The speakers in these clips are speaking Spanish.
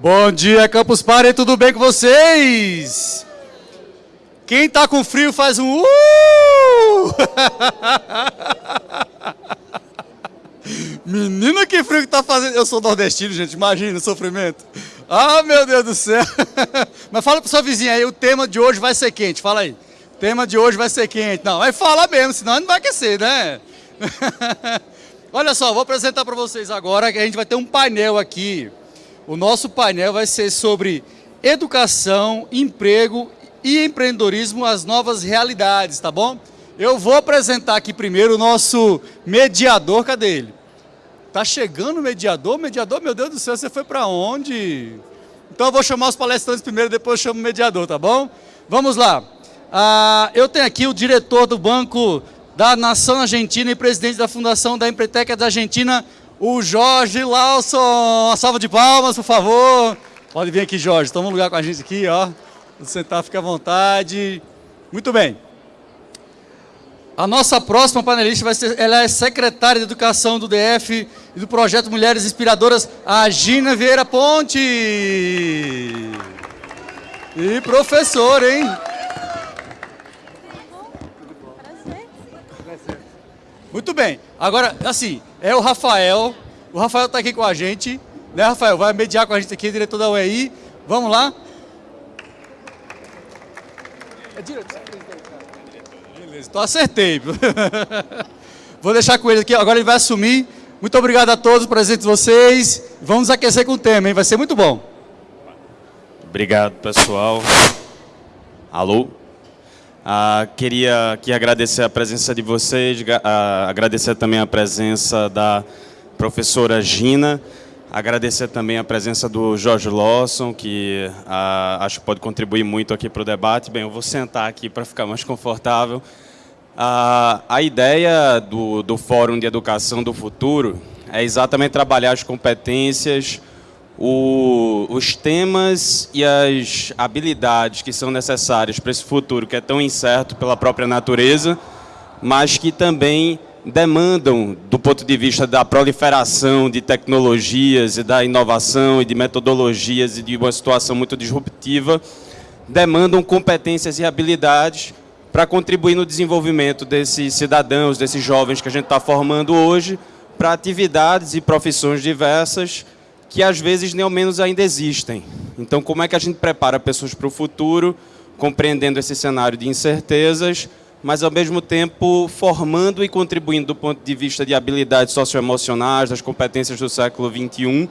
Bom dia, Campus Party, tudo bem com vocês? Quem tá com frio faz um uh! Menina, que frio que tá fazendo. Eu sou nordestino, gente, imagina o sofrimento. Ah, meu Deus do céu. Mas fala pro sua vizinha aí, o tema de hoje vai ser quente, fala aí. O tema de hoje vai ser quente. Não, vai falar mesmo, senão não vai aquecer, né? Olha só, vou apresentar para vocês agora que a gente vai ter um painel aqui o nosso painel vai ser sobre educação, emprego e empreendedorismo, as novas realidades, tá bom? Eu vou apresentar aqui primeiro o nosso mediador, cadê ele? Tá chegando o mediador? Mediador, meu Deus do céu, você foi para onde? Então eu vou chamar os palestrantes primeiro, depois eu chamo o mediador, tá bom? Vamos lá. Ah, eu tenho aqui o diretor do Banco da Nação Argentina e presidente da Fundação da Empreteca da Argentina, o Jorge Lawson. Uma salva de palmas, por favor. Pode vir aqui, Jorge. Toma um lugar com a gente aqui, ó. Sentar, fica à vontade. Muito bem. A nossa próxima panelista vai ser, ela é secretária de Educação do DF e do projeto Mulheres Inspiradoras, a Gina Vieira Ponte. E professor, hein? Muito bem. Agora, assim, é o Rafael. O Rafael está aqui com a gente. Né, Rafael? Vai mediar com a gente aqui, diretor da UEI. Vamos lá? É diretor. Beleza, então acertei. Vou deixar com ele aqui, agora ele vai assumir. Muito obrigado a todos presentes vocês. Vamos aquecer com o tema, hein? Vai ser muito bom. Obrigado, pessoal. Alô? Ah, queria aqui agradecer a presença de vocês, ah, agradecer também a presença da professora Gina, agradecer também a presença do Jorge Lawson, que ah, acho que pode contribuir muito aqui para o debate. Bem, eu vou sentar aqui para ficar mais confortável. Ah, a ideia do, do Fórum de Educação do Futuro é exatamente trabalhar as competências, o, os temas e as habilidades que são necessárias para esse futuro que é tão incerto pela própria natureza, mas que também demandam, do ponto de vista da proliferação de tecnologias e da inovação e de metodologias e de uma situação muito disruptiva, demandam competências e habilidades para contribuir no desenvolvimento desses cidadãos, desses jovens que a gente está formando hoje, para atividades e profissões diversas que às vezes nem ao menos ainda existem. Então, como é que a gente prepara pessoas para o futuro, compreendendo esse cenário de incertezas, mas ao mesmo tempo formando e contribuindo do ponto de vista de habilidades socioemocionais, das competências do século XXI,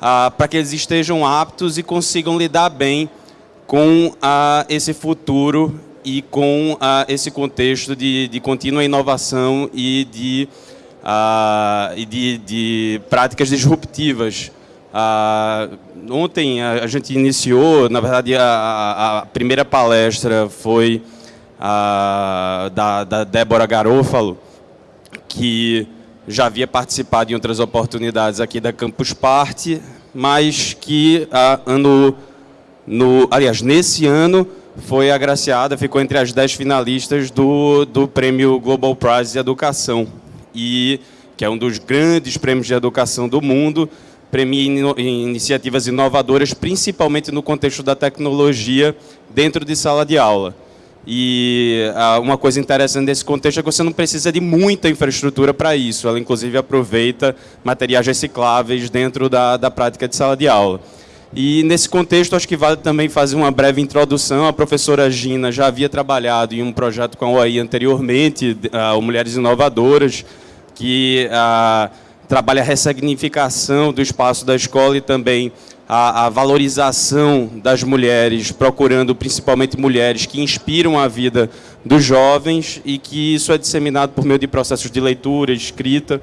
ah, para que eles estejam aptos e consigam lidar bem com ah, esse futuro e com ah, esse contexto de, de contínua inovação e de, ah, e de, de práticas disruptivas ah, ontem a, gente iniciou, na verdade, a, a primeira palestra foi a, da, da Débora Garofalo, que já havia participado em outras oportunidades aqui da Campus Party, mas que ano, no, aliás, nesse ano foi agraciada, ficou entre as dez finalistas do, do prêmio Global Prize de Educação, e, que é um dos grandes prêmios de educação do mundo, premia iniciativas inovadoras, principalmente no contexto da tecnologia, dentro de sala de aula. E ah, uma coisa interessante desse contexto é que você não precisa de muita infraestrutura para isso. Ela, inclusive, aproveita materiais recicláveis dentro da, da prática de sala de aula. E, nesse contexto, acho que vale também fazer uma breve introdução. A professora Gina já havia trabalhado em um projeto com a OAI anteriormente, uh, Mulheres Inovadoras, que... Uh, trabalha a ressignificação do espaço da escola e também a, a, valorização das mulheres, procurando principalmente mulheres que inspiram a vida dos jovens e que isso é disseminado por meio de processos de leitura, escrita.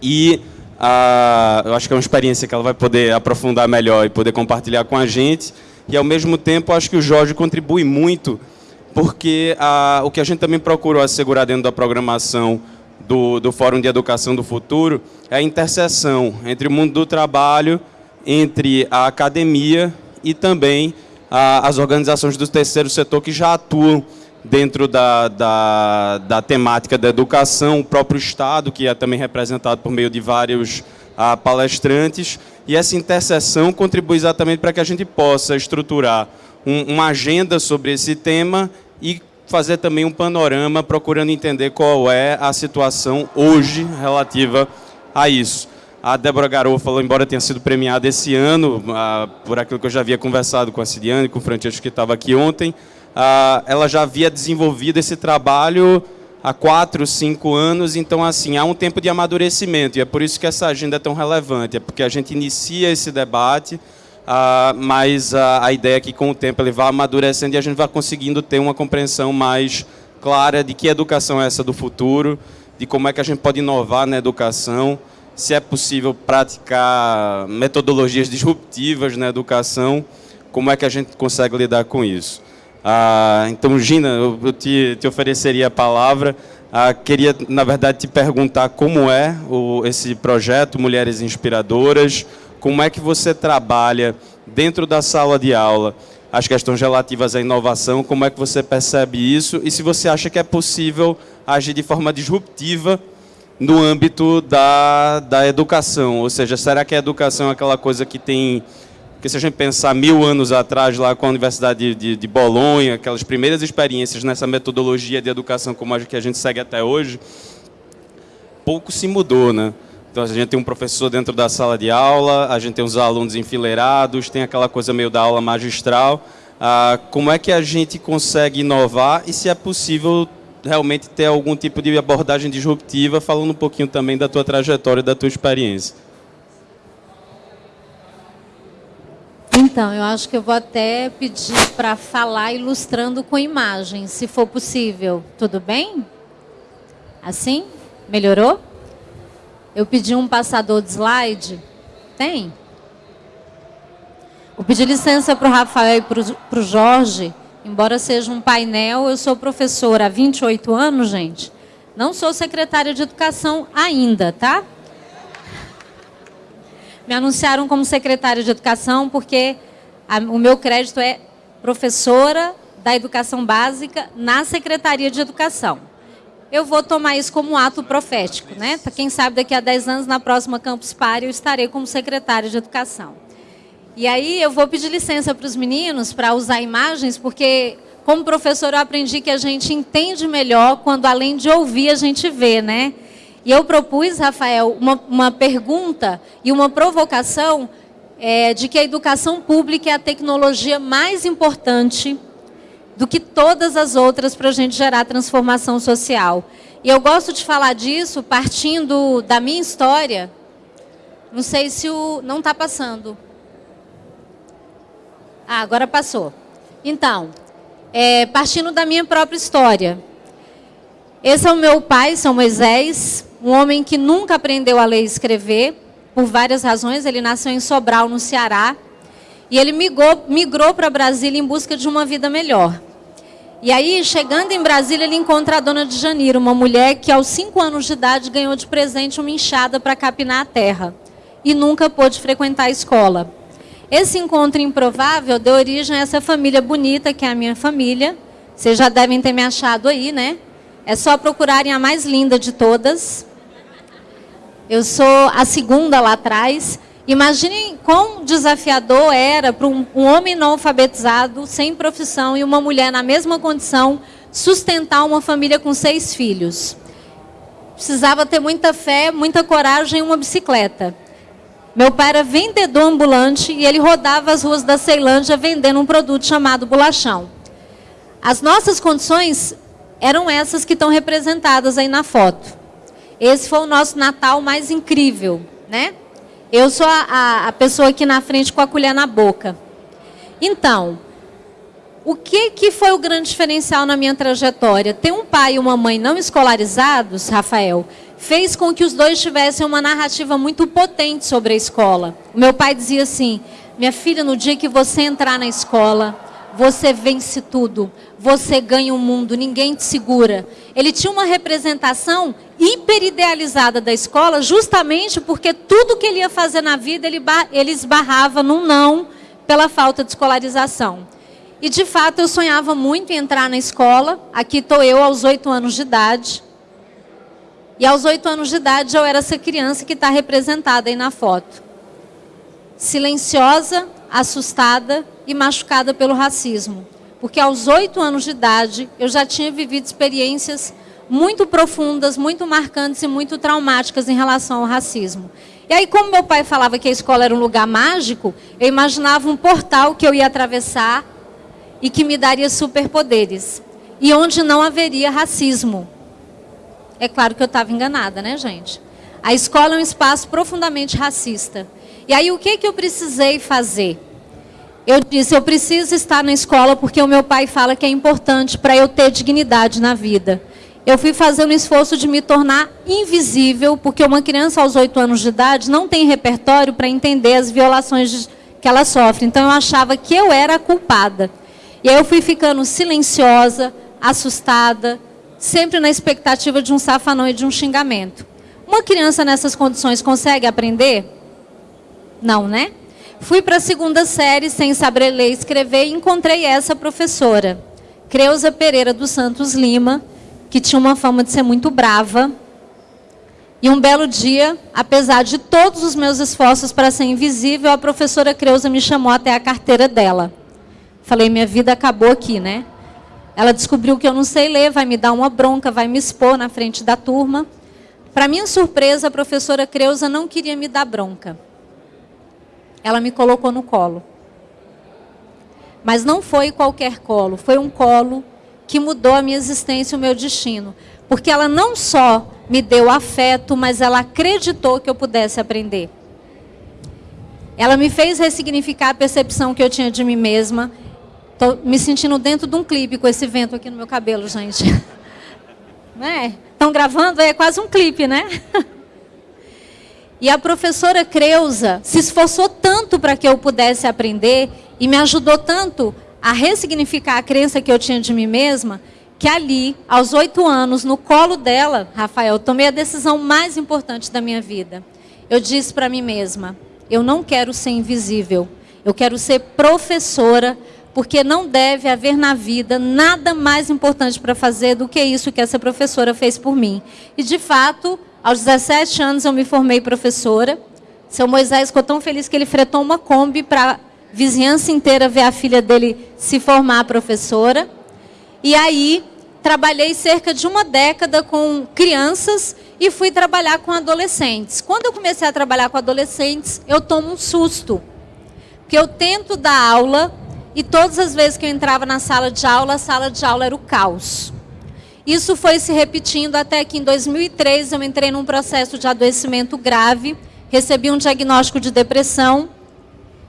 E a, eu acho que é uma experiência que ela vai poder aprofundar melhor e poder compartilhar com a gente. E ao mesmo tempo acho que o Jorge contribui muito porque a, o que a gente também procurou assegurar dentro da programação do, do Fórum de Educação do Futuro é a interseção entre o mundo do trabalho, entre a academia e também a, as organizações do terceiro setor que já atuam dentro da, da, da, temática da educação, o próprio Estado, que é também representado por meio de vários a palestrantes, e essa interseção contribui exatamente para que a gente possa estruturar um, uma agenda sobre esse tema e fazer também um panorama procurando entender qual é a situação hoje relativa a isso. A Débora Garofalo, embora tenha sido premiada esse ano, ah, por aquilo que eu já havia conversado com a Cidiane, com o Francesco que estava aqui ontem, ah, ela já havia desenvolvido esse trabalho há quatro, cinco anos, então assim, há um tempo de amadurecimento, e é por isso que essa agenda é tão relevante, é porque a gente inicia esse debate, ah, mas a, a ideia é que com o tempo ele vai amadurecendo e a gente vai conseguindo ter uma compreensão mais clara de que educação é essa do futuro, de como é que a gente pode inovar na educação, se é possível praticar metodologias disruptivas na educação, como é que a gente consegue lidar com isso. Ah, então, Gina, eu, te, te, ofereceria a palavra. Queria, na verdade, te perguntar como é o, esse projeto Mulheres Inspiradoras, como é que você trabalha dentro da sala de aula as questões relativas à inovação, como é que você percebe isso? E se você acha que é possível agir de forma disruptiva no âmbito da, da educação, ou seja, será que a educação é aquela coisa que tem, que se a gente pensar mil anos atrás lá com a Universidade de, de, de Bolonha, aquelas primeiras experiências nessa metodologia de educação como a que a gente segue até hoje, pouco se mudou, né? Então a gente tem um professor dentro da sala de aula, a gente tem os alunos enfileirados, tem aquela coisa meio da aula magistral. Ah, como é que a gente consegue inovar e se é possível realmente ter algum tipo de abordagem disruptiva, falando um pouquinho também da tua trajetória, da tua experiência. Então, eu acho que eu vou até pedir para falar ilustrando com imagens, se for possível. Tudo bem? Assim? Melhorou? Eu pedi um passador de slide. Tem? Vou pedir licença para o Rafael e para o Jorge. Embora seja um painel, eu sou professora há 28 anos, gente. Não sou secretária de educação ainda, tá? Me anunciaram como secretária de educação porque a, o meu crédito é professora da educação básica na Secretaria de Educação eu vou tomar isso como um ato profético, né? Quem sabe daqui a 10 anos, na próxima Campus Party, eu estarei como secretária de Educação. E aí eu vou pedir licença para os meninos para usar imagens, porque como professor eu aprendi que a gente entende melhor quando além de ouvir a gente vê, né? E eu propus, Rafael, uma, uma pergunta e uma provocação é, de que a educação pública é a tecnologia mais importante do que todas as outras para a gente gerar transformação social. E eu gosto de falar disso partindo da minha história. Não sei se o... não está passando. Ah, agora passou. Então, é, partindo da minha própria história. Esse é o meu pai, São Moisés, um homem que nunca aprendeu a ler e escrever, por várias razões. Ele nasceu em Sobral, no Ceará. E ele migrou, migrou para Brasília em busca de uma vida melhor. E aí, chegando em Brasília, ele encontra a dona de Janeiro, uma mulher que aos cinco anos de idade ganhou de presente uma enxada para capinar a terra e nunca pôde frequentar a escola. Esse encontro improvável deu origem a essa família bonita, que é a minha família. Vocês já devem ter me achado aí, né? É só procurarem a mais linda de todas. Eu sou a segunda lá atrás. Imaginem quão desafiador era para um, um, homem não alfabetizado, sem profissão, e uma mulher na mesma condição, sustentar uma família com seis filhos. Precisava ter muita fé, muita coragem e uma bicicleta. Meu pai era vendedor ambulante e ele rodava as ruas da Ceilândia vendendo um produto chamado bolachão. As nossas condições eram essas que estão representadas aí na foto. Esse foi o nosso Natal mais incrível, né? Eu sou a, a, pessoa aqui na frente com a colher na boca. Então, o que, que foi o grande diferencial na minha trajetória? Ter um pai e uma mãe não escolarizados, Rafael, fez com que os dois tivessem uma narrativa muito potente sobre a escola. O meu pai dizia assim: minha filha, no dia que você entrar na escola, você vence tudo, você ganha o mundo, ninguém te segura. Ele tinha uma representação hiperidealizada da escola, justamente porque tudo que ele ia fazer na vida, ele, ele esbarrava num não pela falta de escolarização. E, de fato, eu sonhava muito em entrar na escola. Aqui estou eu, aos oito anos de idade. E aos oito anos de idade eu era essa criança que está representada aí na foto. Silenciosa, assustada e machucada pelo racismo. Porque aos oito anos de idade eu já tinha vivido experiências muito profundas, muito marcantes e muito traumáticas em relação ao racismo. E aí, como meu pai falava que a escola era um lugar mágico, eu imaginava um portal que eu ia atravessar e que me daria superpoderes. E onde não haveria racismo. É claro que eu estava enganada, né, gente? A escola é um espaço profundamente racista. E aí, o que, que eu precisei fazer? Eu disse, eu preciso estar na escola porque o meu pai fala que é importante para eu ter dignidade na vida. Eu fui fazendo um esforço de me tornar invisível, porque uma criança aos oito anos de idade não tem repertório para entender as violações que ela sofre. Então, eu achava que eu era a culpada. E aí eu fui ficando silenciosa, assustada, sempre na expectativa de um safanão e de um xingamento. Uma criança nessas condições consegue aprender? Não, né? Fui para a segunda série sem saber ler e escrever e encontrei essa professora, Creuza Pereira dos Santos Lima, que tinha uma fama de ser muito brava. E um belo dia, apesar de todos os meus esforços para ser invisível, a professora Creuza me chamou até a carteira dela. Falei, minha vida acabou aqui, né? Ela descobriu que eu não sei ler, vai me dar uma bronca, vai me expor na frente da turma. Para minha surpresa, a professora Creuza não queria me dar bronca. Ela me colocou no colo. Mas não foi qualquer colo, foi um colo que mudou a minha existência o meu destino. Porque ela não só me deu afeto, mas ela acreditou que eu pudesse aprender. Ela me fez ressignificar a percepção que eu tinha de mim mesma. Estou me sentindo dentro de um clipe com esse vento aqui no meu cabelo, gente. Né? Estão gravando? É quase um clipe, né? E a professora Creuza se esforçou tanto para que eu pudesse aprender e me ajudou tanto a ressignificar a crença que eu tinha de mim mesma, que ali, aos oito anos, no colo dela, Rafael, tomei a decisão mais importante da minha vida. Eu disse para mim mesma: eu não quero ser invisível, eu quero ser professora porque não deve haver na vida nada mais importante para fazer do que isso que essa professora fez por mim. E, de fato, aos 17 anos eu me formei professora. Seu Moisés ficou tão feliz que ele fretou uma Kombi para a vizinhança inteira ver a filha dele se formar professora. E aí, trabalhei cerca de uma década com crianças e fui trabalhar com adolescentes. Quando eu comecei a trabalhar com adolescentes, eu tomo um susto. Porque eu tento dar aula e todas as vezes que eu entrava na sala de aula, a sala de aula era o caos. Isso foi se repetindo até que em 2003 eu entrei num processo de adoecimento grave, recebi um diagnóstico de depressão,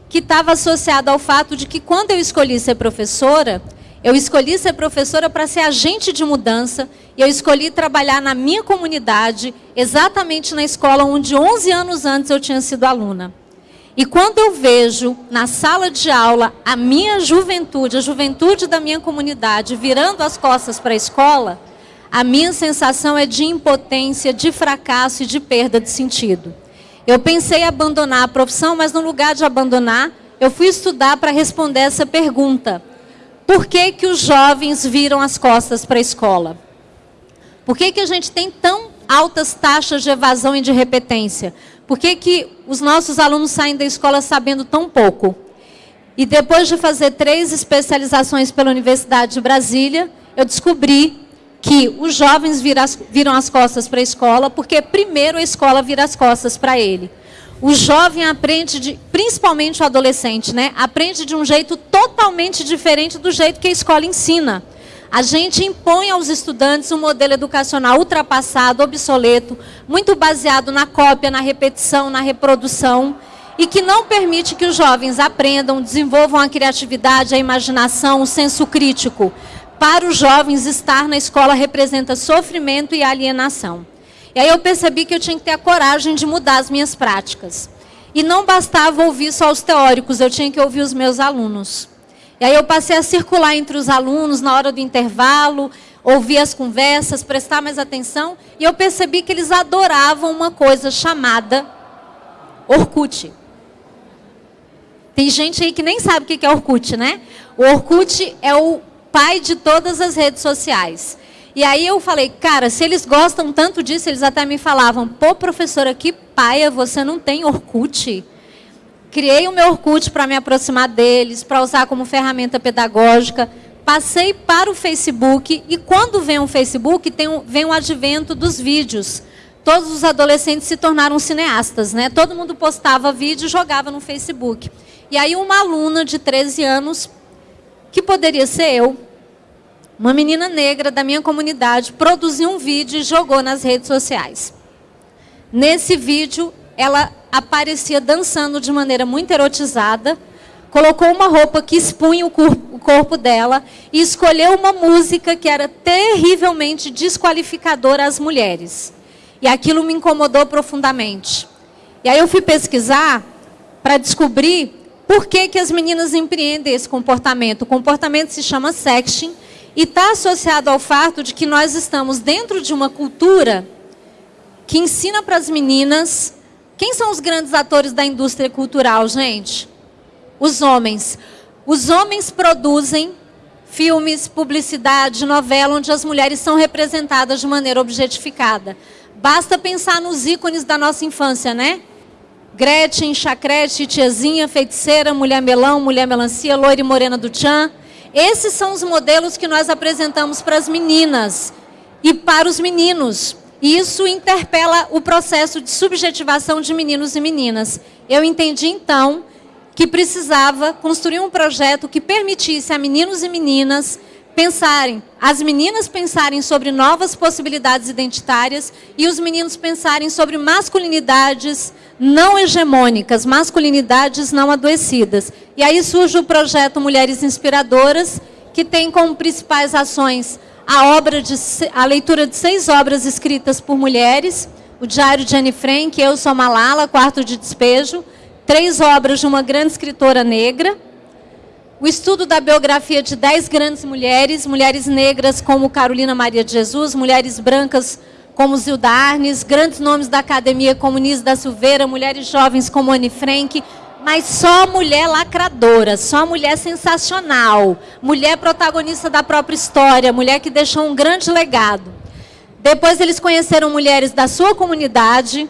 que estava associado ao fato de que quando eu escolhi ser professora, eu escolhi ser professora para ser agente de mudança e eu escolhi trabalhar na minha comunidade, exatamente na escola onde 11 anos antes eu tinha sido aluna. E quando eu vejo na sala de aula a minha juventude, a juventude da minha comunidade, virando as costas para a escola, a minha sensação é de impotência, de fracasso e de perda de sentido. Eu pensei em abandonar a profissão, mas no lugar de abandonar, eu fui estudar para responder essa pergunta. Por que, que os jovens viram as costas para a escola? Por que, que a gente tem tão altas taxas de evasão e de repetência? Por que, que os nossos alunos saem da escola sabendo tão pouco? E depois de fazer três especializações pela Universidade de Brasília, eu descobri que os jovens viram as costas para a escola, porque primeiro a escola vira as costas para ele. O jovem aprende, de, principalmente o adolescente, né, aprende de um jeito totalmente diferente do jeito que a escola ensina. A gente impõe aos estudantes um modelo educacional ultrapassado, obsoleto, muito baseado na cópia, na repetição, na reprodução, e que não permite que os jovens aprendam, desenvolvam a criatividade, a imaginação, o senso crítico. Para os jovens, estar na escola representa sofrimento e alienação. E aí eu percebi que eu tinha que ter a coragem de mudar as minhas práticas. E não bastava ouvir só os teóricos, eu tinha que ouvir os meus alunos. E aí eu passei a circular entre os alunos na hora do intervalo, ouvir as conversas, prestar mais atenção, e eu percebi que eles adoravam uma coisa chamada Orkut. Tem gente aí que nem sabe o que é Orkut, né? O Orkut é o pai de todas as redes sociais. E aí eu falei, cara, se eles gostam tanto disso, eles até me falavam, pô, professora, que paia, você não tem Orkut? Criei o meu Orkut para me aproximar deles, para usar como ferramenta pedagógica. Passei para o Facebook e quando vem o Facebook, tem um, vem o advento dos vídeos. Todos os adolescentes se tornaram cineastas, né? Todo mundo postava vídeo e jogava no Facebook. E aí uma aluna de 13 anos, que poderia ser eu, uma menina negra da minha comunidade, produziu um vídeo e jogou nas redes sociais. Nesse vídeo, ela aparecia dançando de maneira muito erotizada, colocou uma roupa que expunha o corpo, dela e escolheu uma música que era terrivelmente desqualificadora às mulheres. E aquilo me incomodou profundamente. E aí eu fui pesquisar para descobrir por que, que as meninas empreendem esse comportamento. O comportamento se chama sexting e está associado ao fato de que nós estamos dentro de uma cultura que ensina para as meninas quem são os grandes atores da indústria cultural, gente? Os homens. Os homens produzem filmes, publicidade, novela, onde as mulheres são representadas de maneira objetificada. Basta pensar nos ícones da nossa infância, né? Gretchen, Chacrete, Tiazinha, Feiticeira, Mulher Melão, Mulher Melancia, Loira e Morena do Tchan. Esses são os modelos que nós apresentamos para as meninas e para os meninos. E isso interpela o processo de subjetivação de meninos e meninas. Eu entendi, então, que precisava construir um projeto que permitisse a meninos e meninas pensarem, as meninas pensarem sobre novas possibilidades identitárias e os meninos pensarem sobre masculinidades não hegemônicas, masculinidades não adoecidas. E aí surge o projeto Mulheres Inspiradoras, que tem como principais ações a, obra de, a leitura de seis obras escritas por mulheres, o Diário de Anne Frank, Eu Sou Malala, Quarto de Despejo, três obras de uma grande escritora negra, o estudo da biografia de dez grandes mulheres, mulheres negras como Carolina Maria de Jesus, mulheres brancas como Zilda Arnes, grandes nomes da academia como Nise da Silveira, mulheres jovens como Anne Frank, mas só mulher lacradora, só mulher sensacional, mulher protagonista da própria história, mulher que deixou um grande legado. Depois eles conheceram mulheres da sua comunidade,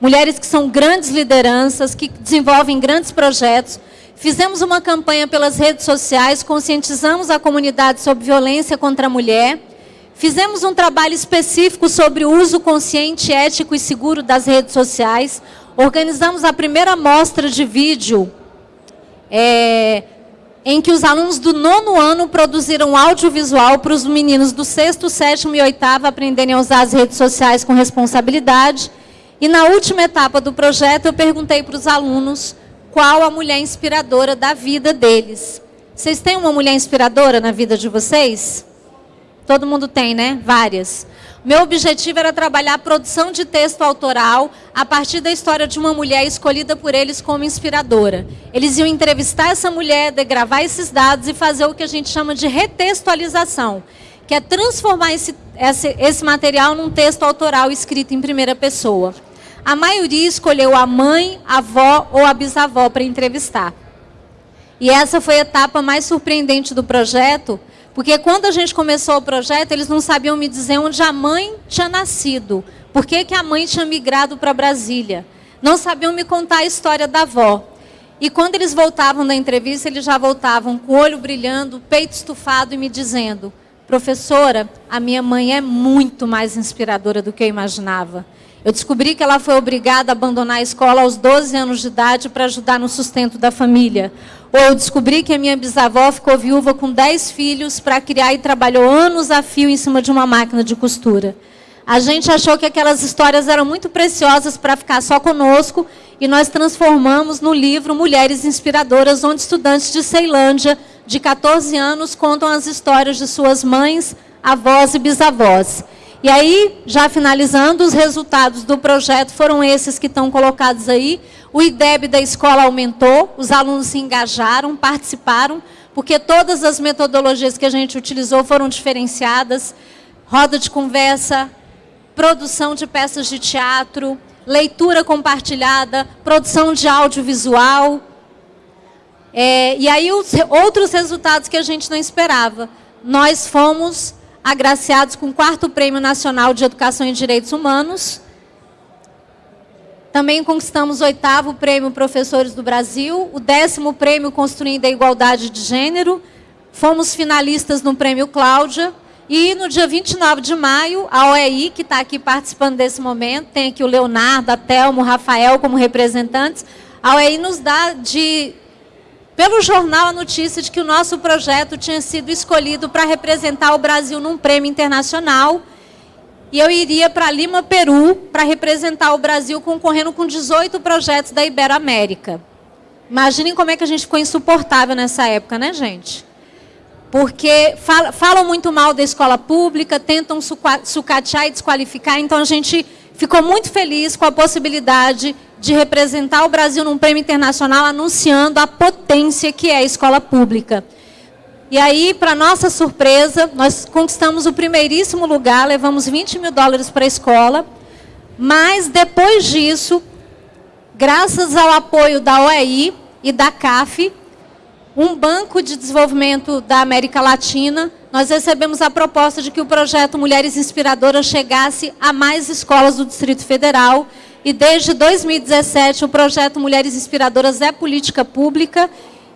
mulheres que são grandes lideranças, que desenvolvem grandes projetos. Fizemos uma campanha pelas redes sociais, conscientizamos a comunidade sobre violência contra a mulher. Fizemos um trabalho específico sobre o uso consciente, ético e seguro das redes sociais, organizamos a primeira mostra de vídeo é, em que os alunos do nono ano produziram audiovisual para os meninos do sexto, sétimo e oitavo aprenderem a usar as redes sociais com responsabilidade. E na última etapa do projeto, eu perguntei para os alunos qual a mulher inspiradora da vida deles. Vocês têm uma mulher inspiradora na vida de vocês? Todo mundo tem, né? Várias. Meu objetivo era trabalhar a produção de texto autoral a partir da história de uma mulher escolhida por eles como inspiradora. Eles iam entrevistar essa mulher, gravar esses dados e fazer o que a gente chama de retextualização, que é transformar esse, esse, esse material num texto autoral escrito em primeira pessoa. A maioria escolheu a mãe, a avó ou a bisavó para entrevistar. E essa foi a etapa mais surpreendente do projeto, porque quando a gente começou o projeto, eles não sabiam me dizer onde a mãe tinha nascido. Por que, que a mãe tinha migrado para Brasília. Não sabiam me contar a história da avó. E quando eles voltavam da entrevista, eles já voltavam com o olho brilhando, peito estufado e me dizendo: Professora, a minha mãe é muito mais inspiradora do que eu imaginava. Eu descobri que ela foi obrigada a abandonar a escola aos 12 anos de idade para ajudar no sustento da família. Ou eu descobri que a minha bisavó ficou viúva com 10 filhos para criar e trabalhou anos a fio em cima de uma máquina de costura. A gente achou que aquelas histórias eram muito preciosas para ficar só conosco e nós transformamos no livro Mulheres Inspiradoras, onde estudantes de Ceilândia, de 14 anos, contam as histórias de suas mães, avós e bisavós. E aí, já finalizando, os resultados do projeto foram esses que estão colocados aí. O IDEB da escola aumentou, os alunos se engajaram, participaram, porque todas as metodologias que a gente utilizou foram diferenciadas. Roda de conversa, produção de peças de teatro, leitura compartilhada, produção de audiovisual. É, e aí, os outros resultados que a gente não esperava. Nós fomos agraciados com o quarto Prêmio Nacional de Educação e Direitos Humanos. Também conquistamos o oitavo Prêmio Professores do Brasil, o décimo Prêmio Construindo a Igualdade de Gênero. Fomos finalistas no Prêmio Cláudia. E no dia 29 de maio, a OEI, que está aqui participando desse momento, tem aqui o Leonardo, a Thelma, o Rafael como representantes, a OEI nos dá de pelo jornal a notícia de que o nosso projeto tinha sido escolhido para representar o Brasil num prêmio internacional. E eu iria para Lima, Peru, para representar o Brasil concorrendo com 18 projetos da Iberoamérica. Imaginem como é que a gente ficou insuportável nessa época, né, gente? Porque falam muito mal da escola pública, tentam sucatear e desqualificar, então a gente ficou muito feliz com a possibilidade de representar o Brasil num prêmio internacional anunciando a potência que é a escola pública. E aí, para nossa surpresa, nós conquistamos o primeiríssimo lugar, levamos 20 mil dólares para a escola, mas depois disso, graças ao apoio da OEI e da CAF, um banco de desenvolvimento da América Latina, nós recebemos a proposta de que o projeto Mulheres Inspiradoras chegasse a mais escolas do Distrito Federal, e desde 2017, o projeto Mulheres Inspiradoras é política pública.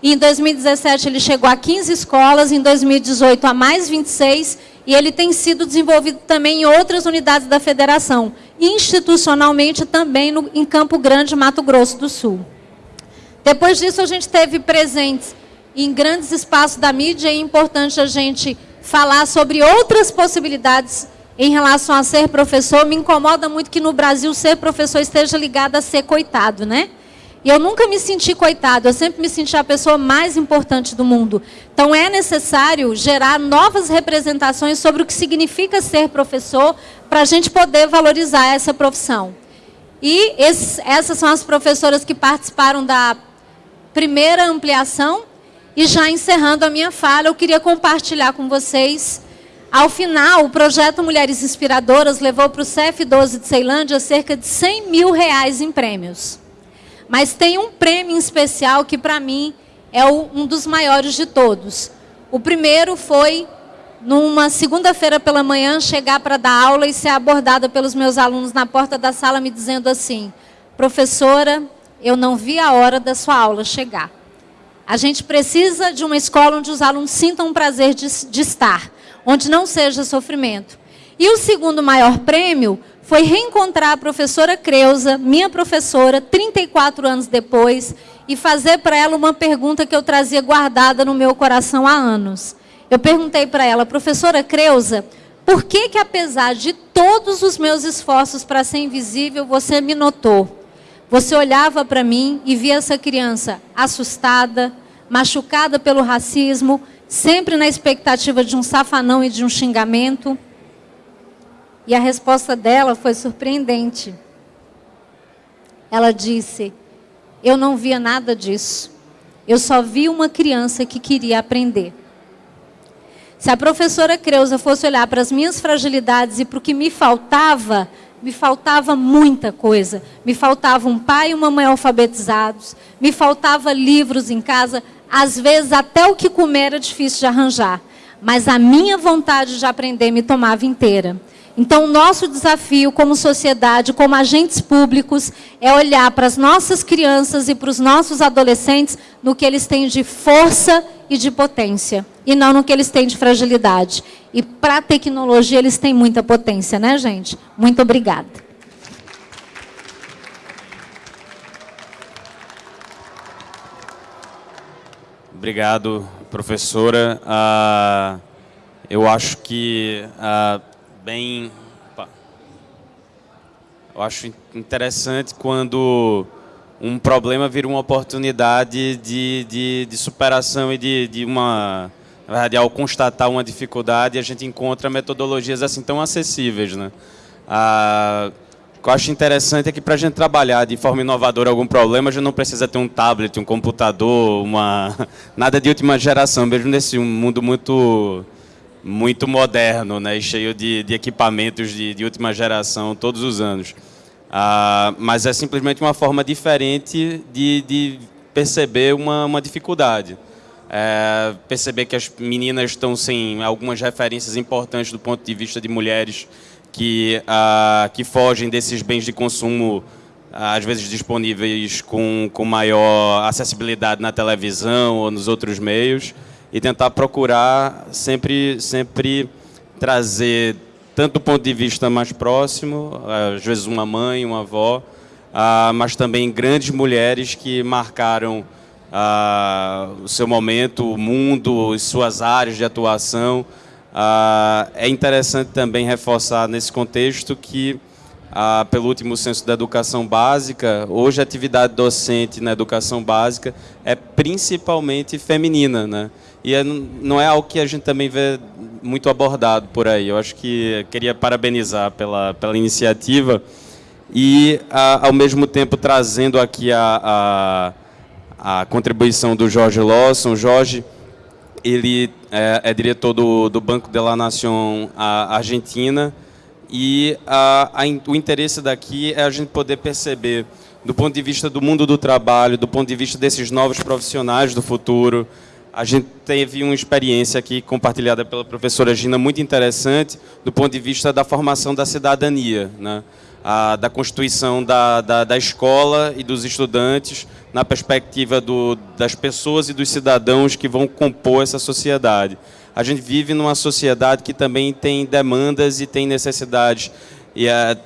E em 2017 ele chegou a 15 escolas, em 2018 a mais 26, e ele tem sido desenvolvido também em outras unidades da federação, institucionalmente também no, em Campo Grande, Mato Grosso do Sul. Depois disso, a gente teve presentes em grandes espaços da mídia, e é importante a gente falar sobre outras possibilidades em relação a ser professor, me incomoda muito que no Brasil ser professor esteja ligado a ser coitado, né? E eu nunca me senti coitado, eu sempre me senti a pessoa mais importante do mundo. Então é necessário gerar novas representações sobre o que significa ser professor para a gente poder valorizar essa profissão. E esses, essas são as professoras que participaram da primeira ampliação. E já encerrando a minha fala, eu queria compartilhar com vocês ao final, o projeto Mulheres Inspiradoras levou para o CF12 de Ceilândia cerca de 100 mil reais em prêmios. Mas tem um prêmio especial que, para mim, é um dos maiores de todos. O primeiro foi, numa segunda-feira pela manhã, chegar para dar aula e ser abordada pelos meus alunos na porta da sala me dizendo assim, professora, eu não vi a hora da sua aula chegar. A gente precisa de uma escola onde os alunos sintam o prazer de, de estar onde não seja sofrimento. E o segundo maior prêmio foi reencontrar a professora Creuza, minha professora, 34 anos depois, e fazer para ela uma pergunta que eu trazia guardada no meu coração há anos. Eu perguntei para ela, professora Creuza, por que que apesar de todos os meus esforços para ser invisível, você me notou? Você olhava para mim e via essa criança assustada, machucada pelo racismo, sempre na expectativa de um safanão e de um xingamento. E a resposta dela foi surpreendente. Ela disse: Eu não via nada disso. Eu só vi uma criança que queria aprender. Se a professora Creuza fosse olhar para as minhas fragilidades e para o que me faltava, me faltava muita coisa. Me faltava um pai e uma mãe alfabetizados, me faltava livros em casa, às vezes até o que comer era difícil de arranjar, mas a minha vontade de aprender me tomava inteira. Então, o nosso desafio como sociedade, como agentes públicos, é olhar para as nossas crianças e para os nossos adolescentes no que eles têm de força e de potência, e não no que eles têm de fragilidade. E para a tecnologia, eles têm muita potência, né, gente? Muito obrigada. Obrigado, professora. Uh, eu acho que uh, bem, opa, eu acho interessante quando um problema vira uma oportunidade de, de, de superação e de, de uma, na verdade, ao constatar uma dificuldade, a gente encontra metodologias assim tão acessíveis, né? Uh, o que eu acho interessante é que para a gente trabalhar de forma inovadora algum problema, a gente não precisa ter um tablet, um computador, uma nada de última geração, mesmo nesse mundo muito muito moderno, né, cheio de, de equipamentos de, de, última geração todos os anos. Ah, mas é simplesmente uma forma diferente de, de perceber uma, uma dificuldade. é, perceber que as meninas estão sem algumas referências importantes do ponto de vista de mulheres que, uh, que fogem desses bens de consumo, uh, às vezes disponíveis com, com maior acessibilidade na televisão ou nos outros meios, e tentar procurar sempre, sempre trazer, tanto do ponto de vista mais próximo, às vezes uma mãe, uma avó, uh, mas também grandes mulheres que marcaram ah, o seu momento, o mundo, suas áreas de atuação. Ah, é interessante também reforçar nesse contexto que, ah, pelo último censo da educação básica, hoje a atividade docente na educação básica é principalmente feminina, né? E é, não é algo que a gente também vê muito abordado por aí. Eu acho que queria parabenizar pela, pela iniciativa e, ao mesmo tempo, trazendo aqui a, a a contribuição do Jorge Lawson. Jorge, ele é, é diretor do, do, Banco de la Nación Argentina e a, a, o interesse daqui é a gente poder perceber, do ponto de vista do mundo do trabalho, do ponto de vista desses novos profissionais do futuro, a gente teve uma experiência aqui compartilhada pela professora Gina muito interessante do ponto de vista da formação da cidadania, né? A, da constituição da, da, da, escola e dos estudantes na perspectiva do, das pessoas e dos cidadãos que vão compor essa sociedade. A gente vive numa sociedade que também tem demandas e tem necessidades e, é,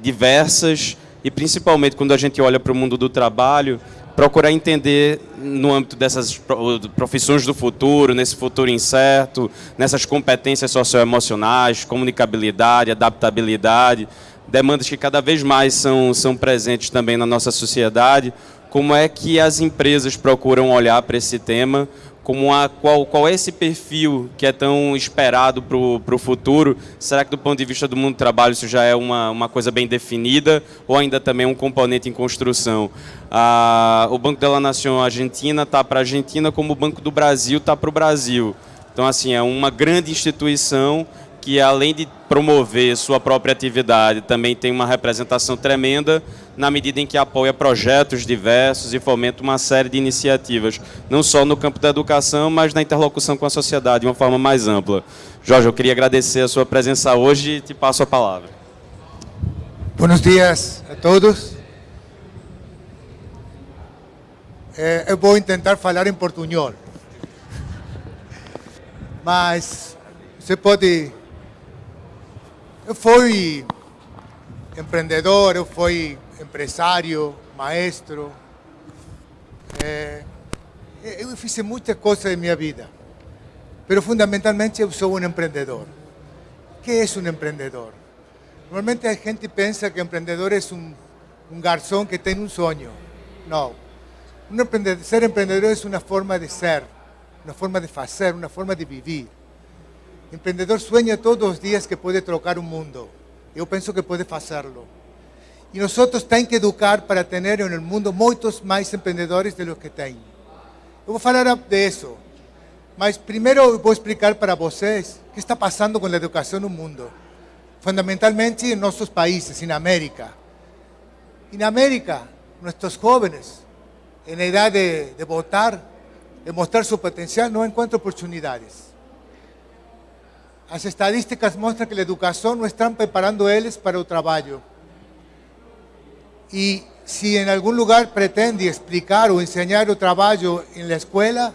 diversas, e principalmente quando a gente olha para o mundo do trabalho, procurar entender no âmbito dessas profissões do futuro, nesse futuro incerto, nessas competências socioemocionais, comunicabilidade, adaptabilidade, demandas que cada vez mais são, são presentes também na nossa sociedade, como é que as empresas procuram olhar para esse tema, como a, qual, qual é esse perfil que é tão esperado para o futuro? Será que do ponto de vista do mundo do trabalho isso já é uma, uma coisa bem definida ou ainda também um componente em construção? Ah, o Banco da Nação Argentina está para a Argentina como o Banco do Brasil está para o Brasil. Então, assim, é uma grande instituição que além de promover sua própria atividade, também tem uma representação tremenda na medida em que apoia projetos diversos e fomenta uma série de iniciativas, não só no campo da educação, mas na interlocução com a sociedade de uma forma mais ampla. Jorge, eu queria agradecer a sua presença hoje e te passo a palavra. Buenos dias a todos. Eh, eu vou tentar falar em portunhol. Mas você pode eu fui empreendedor, eu fui empresário, maestro. É, eu fiz muitas coisas em minha vida. Mas fundamentalmente eu sou um empreendedor. O que é um empreendedor? Normalmente a gente pensa que empreendedor é um, um garçom que tem um sonho. Não. Ser empreendedor é uma forma de ser, uma forma de fazer, uma forma de viver. Empreendedor sueña todos os dias que pode trocar o mundo. Eu penso que pode fazerlo. E nós temos que educar para ter no mundo muitos mais empreendedores do que tem. Eu vou falar de isso. Mas primeiro eu vou explicar para vocês o que está passando com a educação no mundo. Fundamentalmente em nossos países, em América. Em América, nossos jovens, na idade de, de votar, de mostrar seu potencial, não encontram oportunidades. Las estadísticas muestran que la educación no están preparando ellos para el trabajo. Y si en algún lugar pretende explicar o enseñar el trabajo en la escuela,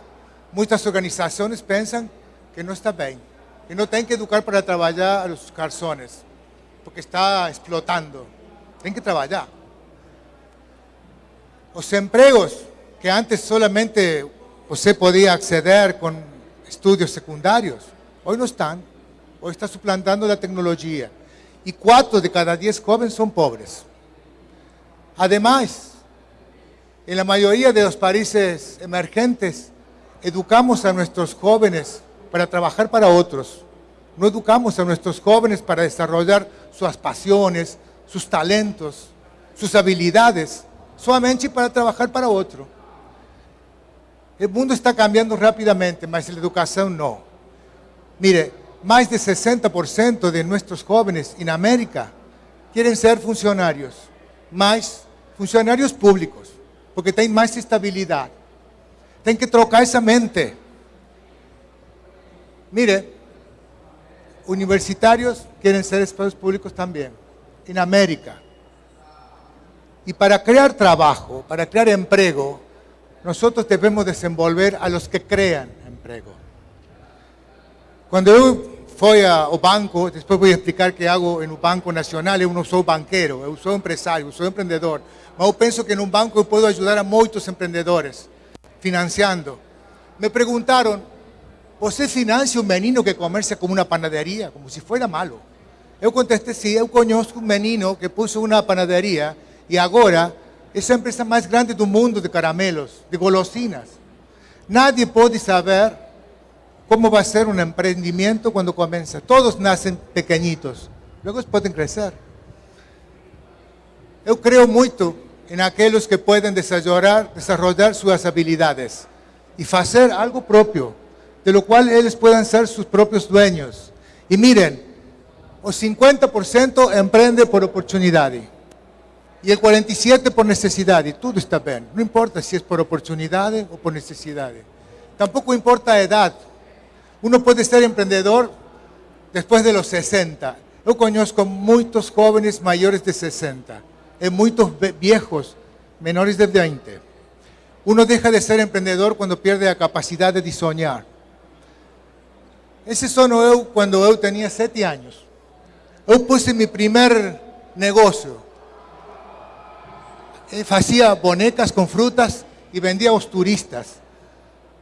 muchas organizaciones piensan que no está bien, que no tienen que educar para trabajar a los garzones, porque está explotando. Tienen que trabajar. Los empleos que antes solamente usted podía acceder con estudios secundarios, hoy no están hoy está suplantando la tecnología. Y cuatro de cada diez jóvenes son pobres. Además, en la mayoría de los países emergentes, educamos a nuestros jóvenes para trabajar para otros. No educamos a nuestros jóvenes para desarrollar sus pasiones, sus talentos, sus habilidades, solamente para trabajar para otro. El mundo está cambiando rápidamente, pero la educación no. Mire, más de 60% de nuestros jóvenes en América quieren ser funcionarios, más funcionarios públicos, porque tienen más estabilidad. Tienen que trocar esa mente. Mire, universitarios quieren ser espacios públicos también, en América. Y para crear trabajo, para crear empleo, nosotros debemos desenvolver a los que crean empleo. Quando eu fui ao banco, depois vou explicar o que hago no Banco Nacional, eu não sou banqueiro, eu sou empresário, eu sou empreendedor. Mas eu penso que num banco eu posso ajudar a muitos empreendedores, financiando. Me perguntaram, você financia um menino que comercia como uma panaderia, como se fosse malo? Eu contestei, sim, sí, eu conheço um menino que pôs uma panaderia e agora é a empresa mais grande do mundo de caramelos, de golosinas. Nadie pode saber cómo va a ser un emprendimiento cuando comienza. Todos nacen pequeñitos, luego pueden crecer. Yo creo mucho en aquellos que pueden desarrollar, desarrollar sus habilidades y hacer algo propio de lo cual ellos puedan ser sus propios dueños. Y miren, o 50% emprende por oportunidad y el 47% por necesidad, y todo está bien. No importa si es por oportunidad o por necesidad. Tampoco importa edad. Uno puede ser emprendedor después de los 60. Yo conozco muchos jóvenes mayores de 60 y muchos viejos menores de 20. Uno deja de ser emprendedor cuando pierde la capacidad de soñar. Ese sono eu cuando eu tenía 7 años. Eu puse mi primer negocio. Hacía bonecas con frutas y vendía a los turistas.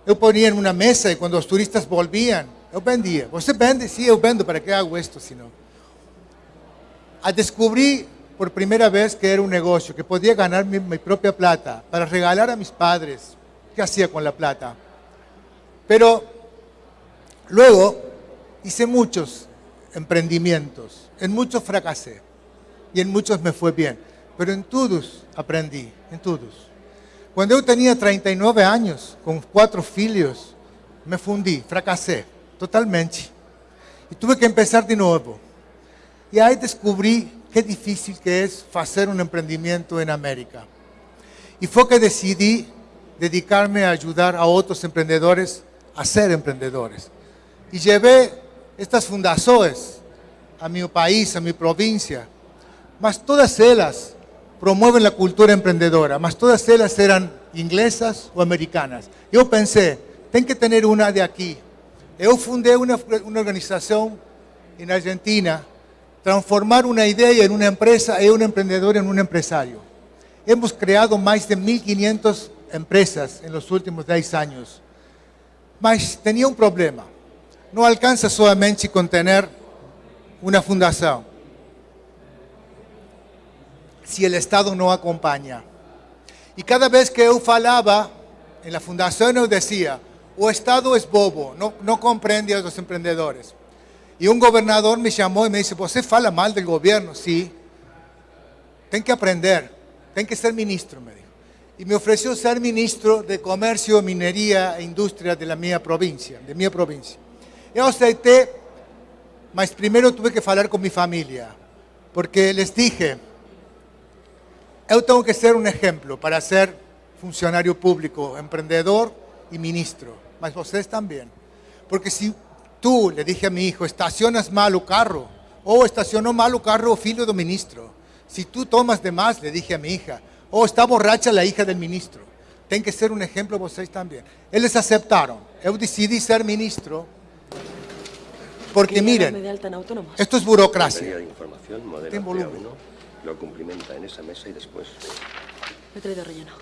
Eu ponía en una mesa y cuando los turistas volvían, eu vendía. ¿Você vende? Sí, eu vendo. ¿Para qué hago esto si no? A descubrí por primera vez que era un negocio, que podía ganar mi, propia plata para regalar a mis padres. ¿Qué hacía con la plata? Pero Luego hice muchos emprendimientos, en muchos fracasé y en muchos me fue bien, pero en todos aprendí, en todos. Cuando yo tenía 39 años, con cuatro filhos, me fundí, fracasé totalmente. Y tuve que empezar de nuevo. Y ahí descubrí qué difícil que es hacer un emprendimiento en América. Y fue que decidí dedicarme a ayudar a otros emprendedores a ser emprendedores y llevé estas fundaciones a mi país, a mi provincia, mas todas ellas promueven la cultura emprendedora, mas todas ellas eran inglesas o americanas. Yo pensé, tengo que tener una de aquí. Yo fundé una, organización en Argentina, transformar una idea en una empresa y un emprendedor en un empresario. Hemos creado más de 1.500 empresas en los últimos 10 años. Mas tenía un problema no alcanza solamente con tener una fundación. Si el Estado no acompaña. Y cada vez que yo falaba en la fundación, yo decía, o Estado es bobo, no, no comprende a los emprendedores. Y un gobernador me llamó y me dice, ¿usted fala mal del gobierno? Sí. Ten que aprender, ten que ser ministro, me dijo. Y me ofreció ser ministro de Comercio, Minería e Industria de la mía provincia, de mi provincia. Eu aceitei, mas primeiro tuve que falar com minha família, porque les dije, eu tenho que ser um exemplo para ser funcionário público, empreendedor e ministro, mas vocês também. Porque se tu, le dije a mi hijo, estacionas mal o carro, ou estacionou mal o carro o filho do ministro. Si tú tomas de más, le dije a mi hija, o está borracha la hija del ministro. Tem que ser un ejemplo vocês también. Eles aceptaron. Eu decidi ser ministro porque miren, esto es burocracia. Volumen. Lo cumplimenta en esa mesa y después. Me he traído relleno.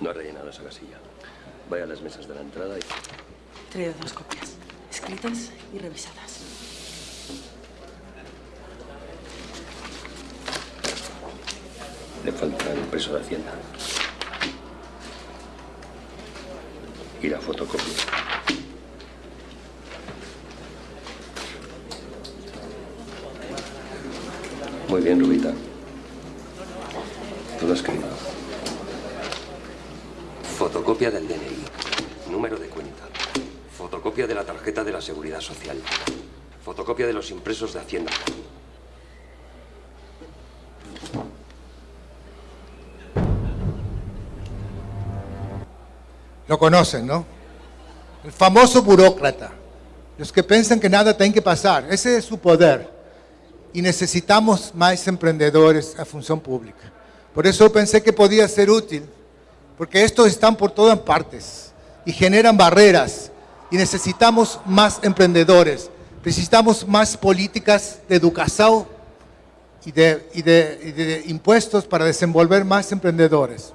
No ha rellenado esa casilla. Vaya a las mesas de la entrada y... He traído dos copias, escritas y revisadas. Le falta el preso de Hacienda. y la fotocopia. Muy bien, Rubita. Todo escrito. Fotocopia del DNI. Número de cuenta. Fotocopia de la tarjeta de la Seguridad Social. Fotocopia de los impresos de Hacienda. Lo conocen, ¿no? El famoso burócrata. Los que piensan que nada tiene que pasar. Ese es su poder. Y necesitamos más emprendedores a función pública. Por eso pensé que podía ser útil, porque estos están por todas partes y generan barreras. Y necesitamos más emprendedores. Necesitamos más políticas de educación y de, y de, y de impuestos para desenvolver más emprendedores.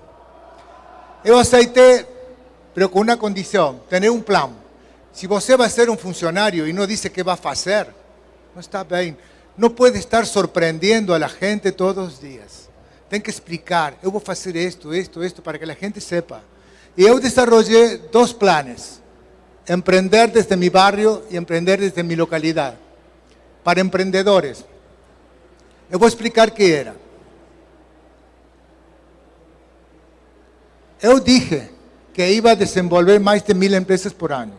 Eu aceitei, pero con una condición, tener un plan. Si você vai ser un funcionario y no dice qué va a hacer, no está bien. No puede estar sorprendiendo a la gente todos los días. Tem que explicar, eu vou fazer esto, esto, esto, para que la gente sepa. Y eu desarrollé dos planes. Emprender desde mi barrio y emprender desde mi localidad. Para emprendedores. Eu vou explicar qué era. Eu dije que iba a desenvolver más de mil empresas por año.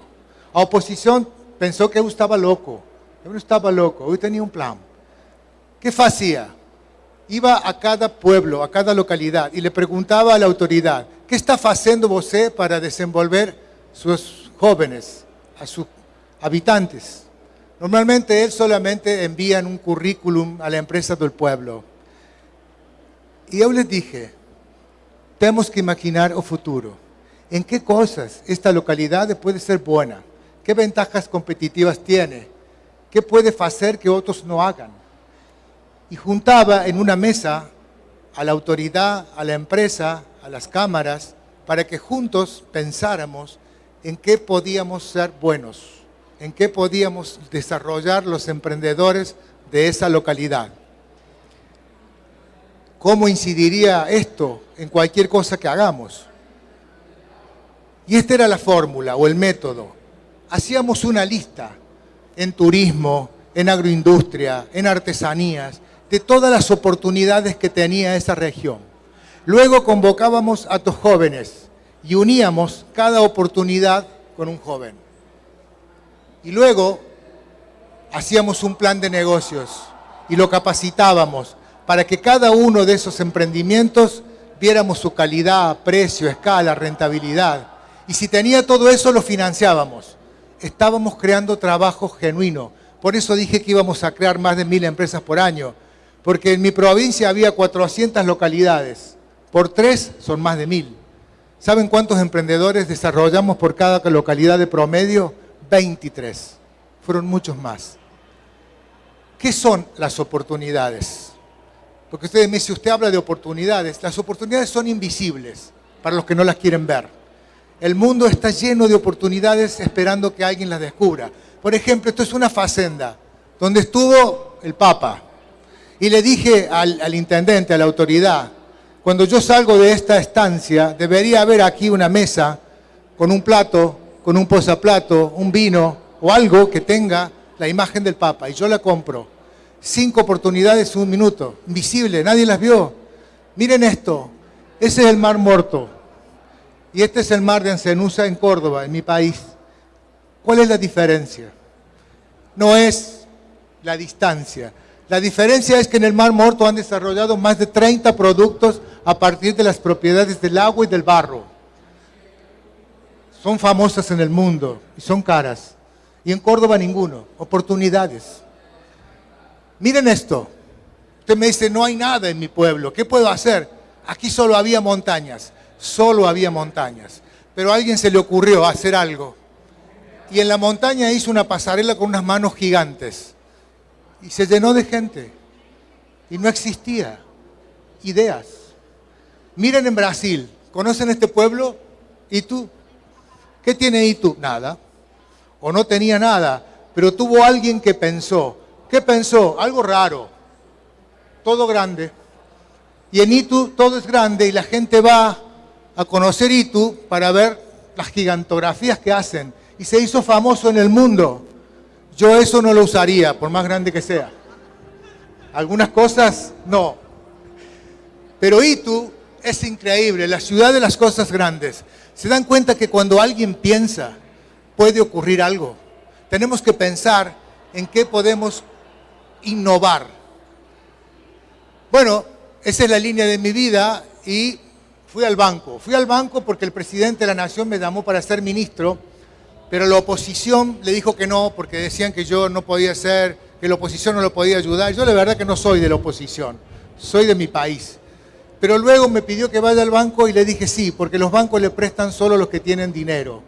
A oposición pensó que eu estaba loco. Eu no estaba loco, eu tenía un plan. ¿Qué hacía? Iba a cada pueblo, a cada localidad y le preguntaba a la autoridad, ¿qué está haciendo você para desenvolver sus jóvenes, a sus habitantes? Normalmente él solamente envía un currículum a la empresa del pueblo. Y yo les dije, tenemos que imaginar el futuro. ¿En qué cosas esta localidad puede ser buena? ¿Qué ventajas competitivas tiene? ¿Qué puede hacer que otros no hagan? Y juntaba en una mesa a la autoridad, a la empresa, a las cámaras, para que juntos pensáramos en qué podíamos ser buenos, en qué podíamos desarrollar los emprendedores de esa localidad. ¿Cómo incidiría esto en cualquier cosa que hagamos? Y esta era la fórmula o el método. Hacíamos una lista en turismo, en agroindustria, en artesanías, de todas las oportunidades que tenía esa región. Luego convocábamos a los jóvenes y uníamos cada oportunidad con un joven. Y luego hacíamos un plan de negocios y lo capacitábamos para que cada uno de esos emprendimientos viéramos su calidad, precio, escala, rentabilidad. Y si tenía todo eso, lo financiábamos. Estábamos creando trabajo genuino. Por eso dije que íbamos a crear más de mil empresas por año. Porque en mi provincia había 400 localidades. Por tres son más de mil. ¿Saben cuántos emprendedores desarrollamos por cada localidad de promedio? 23. Fueron muchos más. ¿Qué son las oportunidades? Porque ustedes me dicen, usted habla de oportunidades. Las oportunidades son invisibles para los que no las quieren ver. El mundo está lleno de oportunidades esperando que alguien las descubra. Por ejemplo, esto es una facenda donde estuvo el Papa. Y le dije al, intendente, a la autoridad, cuando yo salgo de esta estancia, debería haber aquí una mesa con un plato, con un posaplato, un vino o algo que tenga la imagen del Papa. Y yo la compro. Cinco oportunidades un minuto. Invisible, nadie las vio. Miren esto. Ese es el Mar Muerto. Y este es el mar de Ancenusa en Córdoba, en mi país. ¿Cuál es la diferencia? No es la distancia. La diferencia es que en el Mar Muerto han desarrollado más de 30 productos a partir de las propiedades del agua y del barro. Son famosas en el mundo y son caras. Y en Córdoba ninguno. Oportunidades. Miren esto. Usted me dice, no hay nada en mi pueblo. ¿Qué puedo hacer? Aquí solo había montañas. Solo había montañas. Pero a alguien se le ocurrió hacer algo. Y en la montaña hizo una pasarela con unas manos gigantes. Y se llenó de gente. Y no existía ideas. Miren en Brasil. ¿Conocen este pueblo? ¿Y tú? ¿Qué tiene Itu? Nada. O no tenía nada. Pero tuvo alguien que pensó. ¿Qué pensó? Algo raro. Todo grande. Y en Itu todo es grande y la gente va a conocer Itu para ver las gigantografías que hacen. Y se hizo famoso en el mundo. Yo eso no lo usaría, por más grande que sea. Algunas cosas, no. Pero Itu es increíble, la ciudad de las cosas grandes. ¿Se dan cuenta que cuando alguien piensa, puede ocurrir algo? Tenemos que pensar en qué podemos innovar. Bueno, esa es la línea de mi vida y fui al banco. Fui al banco porque el presidente de la Nación me llamó para ser ministro, pero la oposición le dijo que no, porque decían que yo no podía ser, que la oposición no lo podía ayudar. Yo la verdad que no soy de la oposición, soy de mi país. Pero luego me pidió que vaya al banco y le dije sí, porque los bancos le prestan solo a los que tienen dinero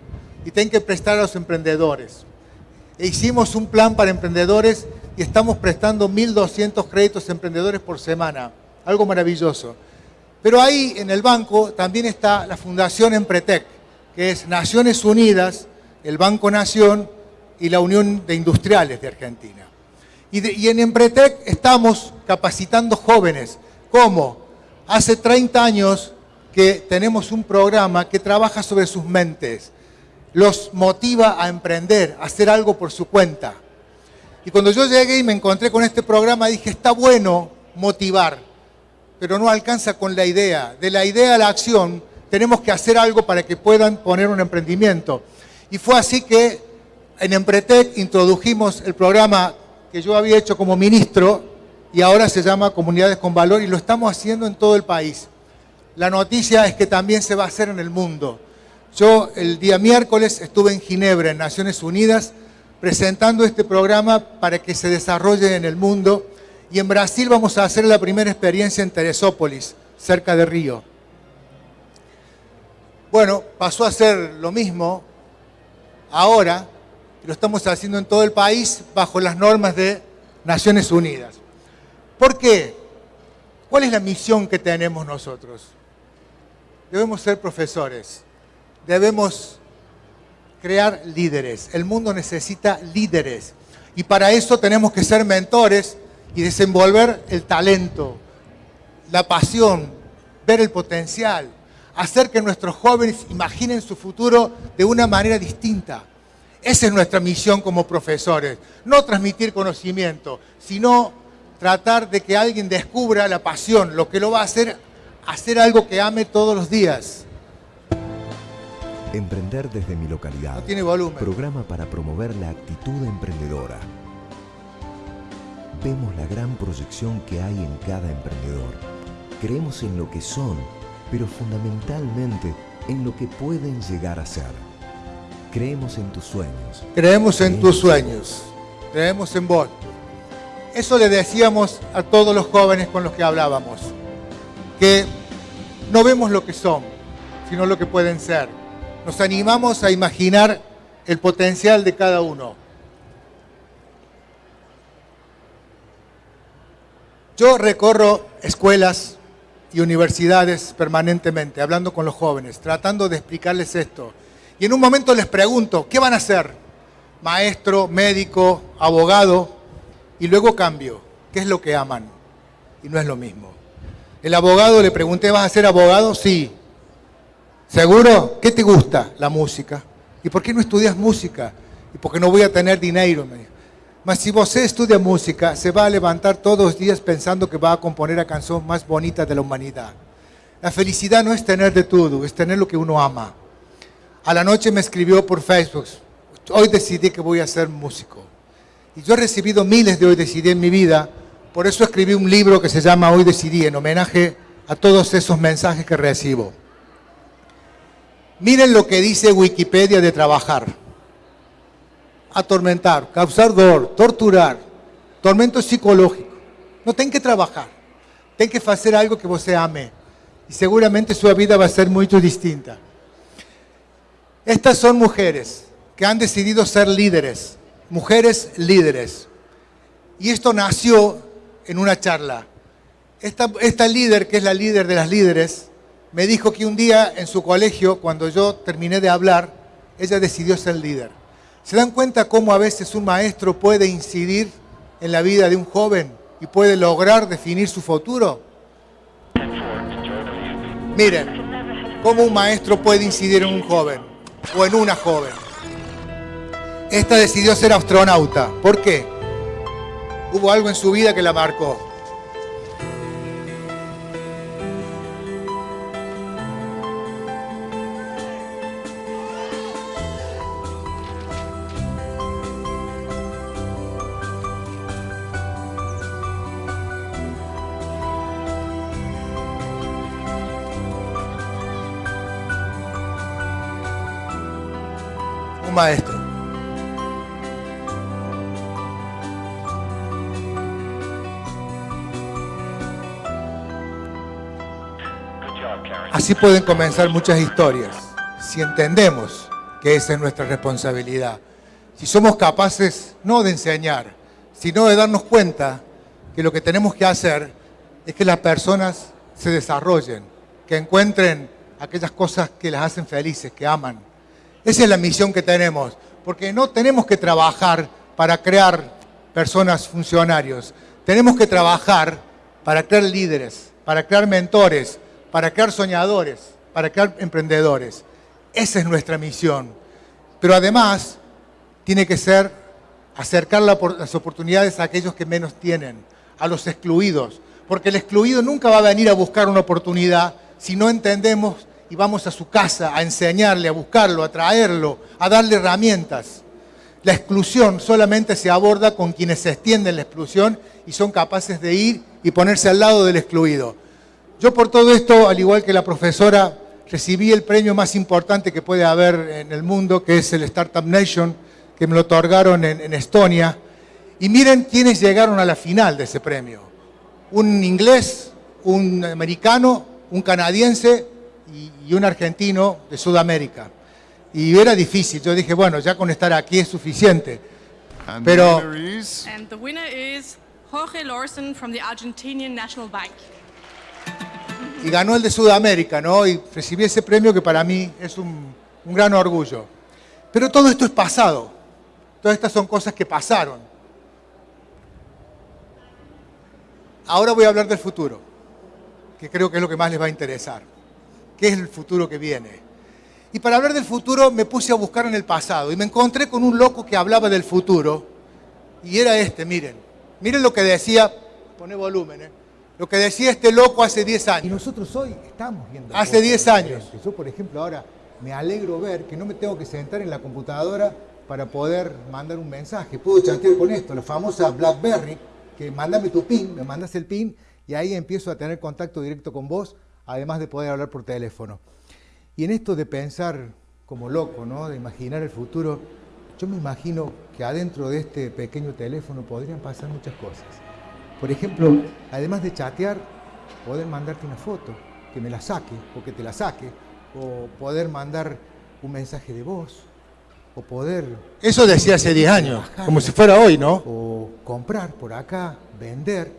y tienen que prestar a los emprendedores. E hicimos un plan para emprendedores y estamos prestando 1.200 créditos a emprendedores por semana. Algo maravilloso. Pero ahí en el banco también está la Fundación Empretec, que es Naciones Unidas, el Banco Nación y la Unión de Industriales de Argentina. Y, en Empretec estamos capacitando jóvenes. ¿Cómo? Hace 30 años que tenemos un programa que trabaja sobre sus mentes, los motiva a emprender, a hacer algo por su cuenta. Y cuando yo llegué y me encontré con este programa, dije, está bueno motivar, pero no alcanza con la idea. De la idea a la acción, tenemos que hacer algo para que puedan poner un emprendimiento. Y fue así que en Empretec introdujimos el programa que yo había hecho como ministro y ahora se llama Comunidades con Valor y lo estamos haciendo en todo el país. La noticia es que también se va a hacer en el mundo. Yo el día miércoles estuve en Ginebra, en Naciones Unidas, presentando este programa para que se desarrolle en el mundo y en Brasil vamos a hacer la primera experiencia en Teresópolis, cerca de Río. Bueno, pasó a ser lo mismo ahora, lo estamos haciendo en todo el país bajo las normas de Naciones Unidas. ¿Por qué? ¿Cuál es la misión que tenemos nosotros? Debemos ser profesores, debemos crear líderes. El mundo necesita líderes. Y para eso tenemos que ser mentores y desenvolver el talento, la pasión, ver el potencial, hacer que nuestros jóvenes imaginen su futuro de una manera distinta. Esa es nuestra misión como profesores. No transmitir conocimiento, sino tratar de que alguien descubra la pasión, lo que lo va a hacer hacer algo que ame todos los días. Emprender desde mi localidad. No tiene volumen. Programa para promover la actitud emprendedora. Vemos la gran proyección que hay en cada emprendedor. Creemos en lo que son, pero fundamentalmente en lo que pueden llegar a ser. Creemos en tus sueños. Creemos en tus sueños. Creemos en vos. Eso le decíamos a todos los jóvenes con los que hablábamos. Que no vemos lo que son, sino lo que pueden ser. Nos animamos a imaginar el potencial de cada uno. Yo recorro escuelas y universidades permanentemente, hablando con los jóvenes, tratando de explicarles esto. Y en un momento les pregunto, ¿qué van a hacer? Maestro, médico, abogado, y luego cambio. ¿Qué es lo que aman? Y no es lo mismo. El abogado le pregunté, ¿vas a ser abogado? Sí. ¿Seguro? ¿Qué te gusta? La música. ¿Y por qué no estudias música? ¿Y por qué no voy a tener dinero? Me dijo. Mas si vos estudia música, se va a levantar todos los días pensando que va a componer la canción más bonita de la humanidad. La felicidad no es tener de todo, es tener lo que uno ama. A la noche me escribió por Facebook, hoy decidí que voy a ser músico. Y yo he recibido miles de hoy decidí en mi vida, por eso escribí un libro que se llama Hoy decidí, en homenaje a todos esos mensajes que recibo. Miren lo que dice Wikipedia de trabajar. Atormentar, causar dolor, torturar, tormento psicológico. No ten que trabajar. Ten que hacer algo que você ame. Y seguramente su vida va a ser muy distinta. Estas son mujeres que han decidido ser líderes. Mujeres líderes. Y esto nació en una charla. Esta líder, que es la líder de las líderes, me dijo que un día en su colegio, cuando yo terminé de hablar, ella decidió ser líder. ¿Se dan cuenta cómo a veces un maestro puede incidir en la vida de un joven y puede lograr definir su futuro? Miren, cómo un maestro puede incidir en un joven o en una joven. Esta decidió ser astronauta. ¿Por qué? Hubo algo en su vida que la marcó. Maestro. Así pueden comenzar muchas historias, si entendemos que esa es nuestra responsabilidad. Si somos capaces no de enseñar, sino de darnos cuenta que lo que tenemos que hacer es que las personas se desarrollen, que encuentren aquellas cosas que las hacen felices, que aman. Esa es la misión que tenemos, porque no tenemos que trabajar para crear personas funcionarios, tenemos que trabajar para crear líderes, para crear mentores, para crear soñadores, para crear emprendedores. Esa es nuestra misión. Pero además, tiene que ser acercar las oportunidades a aquellos que menos tienen, a los excluidos. Porque el excluido nunca va a venir a buscar una oportunidad si no entendemos y vamos a su casa a enseñarle, a buscarlo, a traerlo, a darle herramientas. La exclusión solamente se aborda con quienes se extienden la exclusión y son capaces de ir y ponerse al lado del excluido. Yo por todo esto, al igual que la profesora, recibí el premio más importante que puede haber en el mundo, que es el Startup Nation, que me lo otorgaron en, Estonia. Y miren quiénes llegaron a la final de ese premio. Un inglés, un americano, un canadiense y, un argentino de Sudamérica. Y era difícil. Yo dije, bueno, ya con estar aquí es suficiente. Pero... And the winner is Jorge Lorsen from the Argentinian National Bank y ganó el de Sudamérica, ¿no? Y recibí ese premio que para mí es un, gran orgullo. Pero todo esto es pasado. Todas estas son cosas que pasaron. Ahora voy a hablar del futuro, que creo que es lo que más les va a interesar. ¿Qué es el futuro que viene? Y para hablar del futuro me puse a buscar en el pasado y me encontré con un loco que hablaba del futuro y era este, miren. Miren lo que decía, pone volumen, ¿eh? Lo que decía este loco hace 10 años. Y nosotros hoy estamos viendo. Hace 10 años. Yo, por ejemplo, ahora me alegro ver que no me tengo que sentar en la computadora para poder mandar un mensaje. Puedo chatear con esto, la famosa BlackBerry, que mandame tu PIN, me mandas el PIN y ahí empiezo a tener contacto directo con vos, además de poder hablar por teléfono. Y en esto de pensar como loco, ¿no? de imaginar el futuro, yo me imagino que adentro de este pequeño teléfono podrían pasar muchas cosas. Por ejemplo, además de chatear, poder mandarte una foto, que me la saque o que te la saque, o poder mandar un mensaje de voz, o poder... Eso decía hace 10 años, como si fuera hoy, ¿no? O comprar por acá, vender.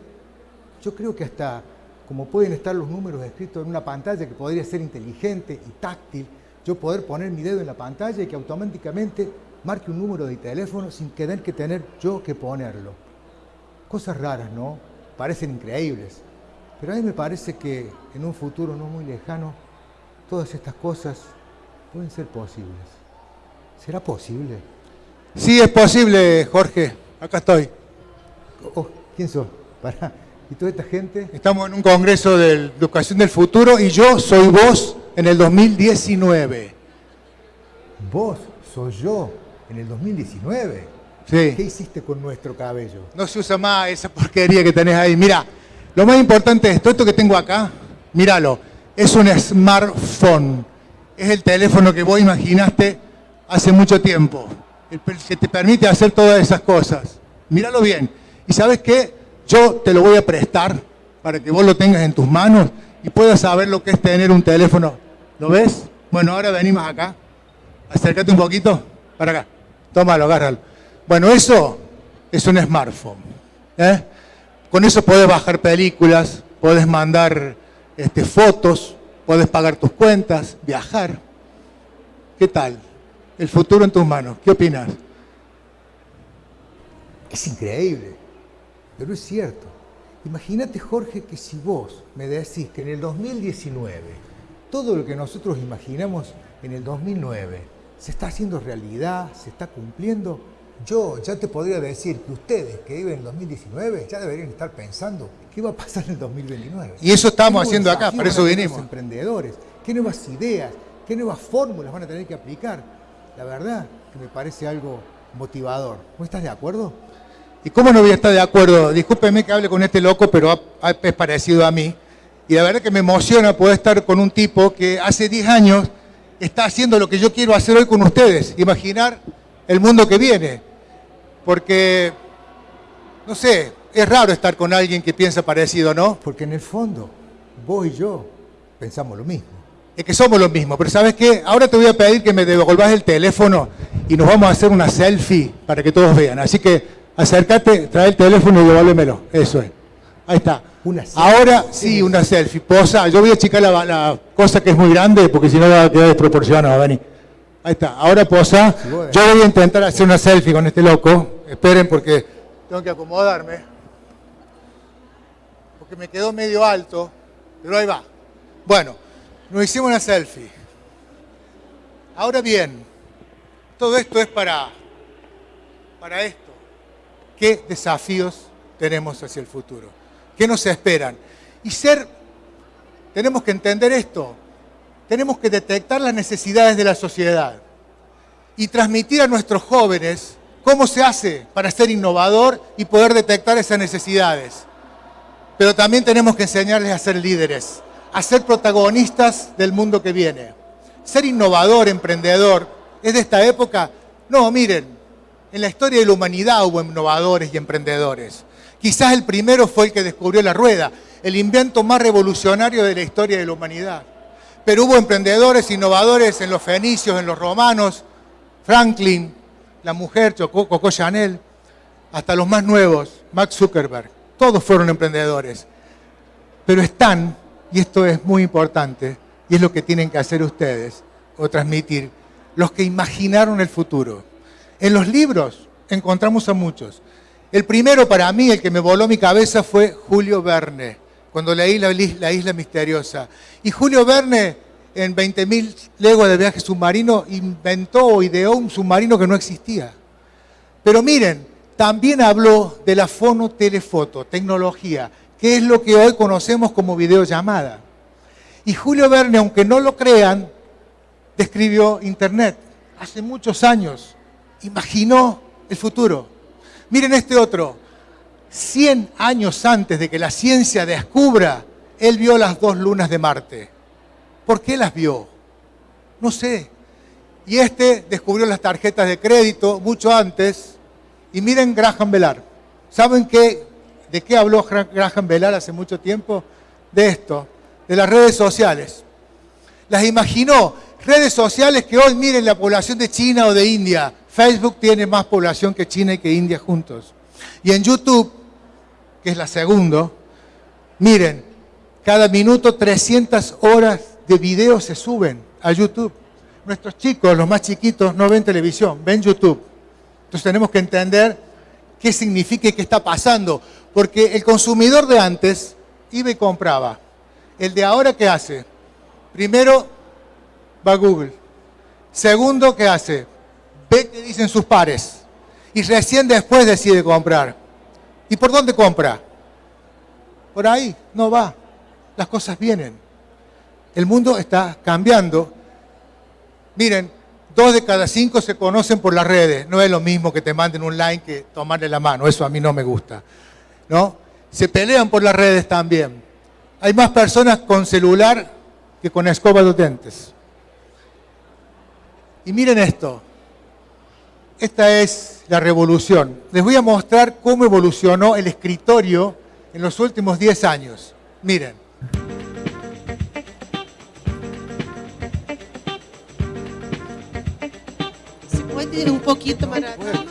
Yo creo que hasta como pueden estar los números escritos en una pantalla que podría ser inteligente y táctil, yo poder poner mi dedo en la pantalla y que automáticamente marque un número de teléfono sin tener que tener yo que ponerlo. Cosas raras, ¿no? Parecen increíbles. Pero a mí me parece que en un futuro no muy lejano, todas estas cosas pueden ser posibles. ¿Será posible? Sí, es posible, Jorge. Acá estoy. Oh, ¿Quién sos? Para. ¿Y toda esta gente? Estamos en un congreso de educación del futuro y yo soy vos en el 2019. ¿Vos? ¿Soy yo en el 2019? ¿Qué hiciste con nuestro cabello? No se usa más esa porquería que tenés ahí. Mira, lo más importante es esto, esto que tengo acá, míralo, es un smartphone. Es el teléfono que vos imaginaste hace mucho tiempo, el que te permite hacer todas esas cosas. Míralo bien. ¿Y sabes qué? Yo te lo voy a prestar para que vos lo tengas en tus manos y puedas saber lo que es tener un teléfono. ¿Lo ves? Bueno, ahora venimos acá. Acércate un poquito para acá. Tómalo, agárralo. Bueno, eso es un smartphone. ¿eh? Con eso puedes bajar películas, puedes mandar este, fotos, puedes pagar tus cuentas, viajar. ¿Qué tal? El futuro en tus manos. ¿Qué opinas? Es increíble, pero es cierto. Imagínate, Jorge, que si vos me decís que en el 2019 todo lo que nosotros imaginamos en el 2009 se está haciendo realidad, se está cumpliendo, yo ya te podría decir que ustedes que viven en el 2019 ya deberían estar pensando qué va a pasar en el 2029. Y eso estamos haciendo acá, por eso venimos. emprendedores, qué nuevas ideas, qué nuevas fórmulas van a tener que aplicar. La verdad que me parece algo motivador. ¿No estás de acuerdo? ¿Y cómo no voy a estar de acuerdo? Discúlpeme que hable con este loco, pero es parecido a mí. Y la verdad que me emociona poder estar con un tipo que hace 10 años está haciendo lo que yo quiero hacer hoy con ustedes, imaginar el mundo que viene. Porque, no sé, es raro estar con alguien que piensa parecido, ¿no? Porque en el fondo, vos y yo pensamos lo mismo. Es que somos lo mismo, pero ¿sabes qué? Ahora te voy a pedir que me devolvas el teléfono y nos vamos a hacer una selfie para que todos vean. Así que acércate, trae el teléfono y devuélvemelo. Eso es. Ahí está. Una Ahora sí, una selfie. Posa. Yo voy a achicar la, la cosa que es muy grande porque si no va a quedar desproporcionado. Vení. Ahí está. Ahora posa. Yo voy a intentar hacer una selfie con este loco. Esperen porque tengo que acomodarme. Porque me quedó medio alto. Pero ahí va. Bueno, nos hicimos una selfie. Ahora bien, todo esto es para, para esto. ¿Qué desafíos tenemos hacia el futuro? ¿Qué nos esperan? Y ser, tenemos que entender esto, tenemos que detectar las necesidades de la sociedad y transmitir a nuestros jóvenes cómo se hace para ser innovador y poder detectar esas necesidades. Pero también tenemos que enseñarles a ser líderes, a ser protagonistas del mundo que viene. Ser innovador, emprendedor, es de esta época. No, miren, en la historia de la humanidad hubo innovadores y emprendedores. Quizás el primero fue el que descubrió la rueda, el invento más revolucionario de la historia de la humanidad. Pero hubo emprendedores, innovadores en los fenicios, en los romanos, Franklin, la mujer, Coco Chanel, hasta los más nuevos, Max Zuckerberg. Todos fueron emprendedores. Pero están, y esto es muy importante, y es lo que tienen que hacer ustedes, o transmitir, los que imaginaron el futuro. En los libros encontramos a muchos. El primero para mí, el que me voló mi cabeza, fue Julio Verne, cuando leí La, Isla Misteriosa. Y Julio Verne, en 20.000 leguas de viaje submarino, inventó o ideó un submarino que no existía. Pero miren, también habló de la fonotelefoto, tecnología, que es lo que hoy conocemos como videollamada. Y Julio Verne, aunque no lo crean, describió Internet hace muchos años. Imaginó el futuro. Miren este otro. 100 años antes de que la ciencia descubra, él vio las dos lunas de Marte. ¿Por qué las vio? No sé. Y este descubrió las tarjetas de crédito mucho antes. Y miren Graham Velar. ¿Saben qué, de qué habló Graham Velar hace mucho tiempo? De esto, de las redes sociales. Las imaginó. Redes sociales que hoy miren la población de China o de India. Facebook tiene más población que China y que India juntos. Y en YouTube, que es la segunda, miren, cada minuto 300 horas de video se suben a YouTube. Nuestros chicos, los más chiquitos, no ven televisión, ven YouTube. Entonces tenemos que entender qué significa y qué está pasando. Porque el consumidor de antes iba y compraba. El de ahora, ¿qué hace? Primero va Google. Segundo, ¿qué hace? Ve qué dicen sus pares y recién después decide comprar. ¿Y por dónde compra? Por ahí, no va. Las cosas vienen. El mundo está cambiando. Miren, dos de cada cinco se conocen por las redes. No es lo mismo que te manden un like que tomarle la mano. Eso a mí no me gusta. ¿No? Se pelean por las redes también. Hay más personas con celular que con escoba de dientes. Y miren esto. Esta es la revolución. Les voy a mostrar cómo evolucionó el escritorio en los últimos 10 años. Miren. ¿Se puede ir un poquito para acá?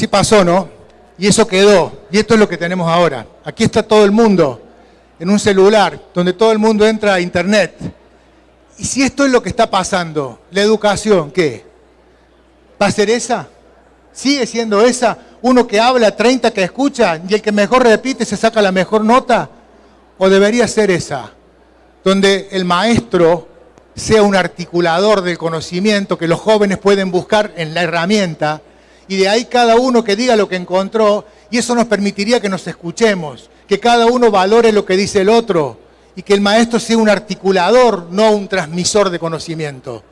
Así pasó, ¿no? Y eso quedó. Y esto es lo que tenemos ahora. Aquí está todo el mundo en un celular, donde todo el mundo entra a Internet. Y si esto es lo que está pasando, la educación, ¿qué? ¿Va a ser esa? ¿Sigue siendo esa? Uno que habla, 30 que escucha y el que mejor repite se saca la mejor nota. ¿O debería ser esa? Donde el maestro sea un articulador del conocimiento que los jóvenes pueden buscar en la herramienta y de ahí cada uno que diga lo que encontró y eso nos permitiría que nos escuchemos, que cada uno valore lo que dice el otro y que el maestro sea un articulador, no un transmisor de conocimiento.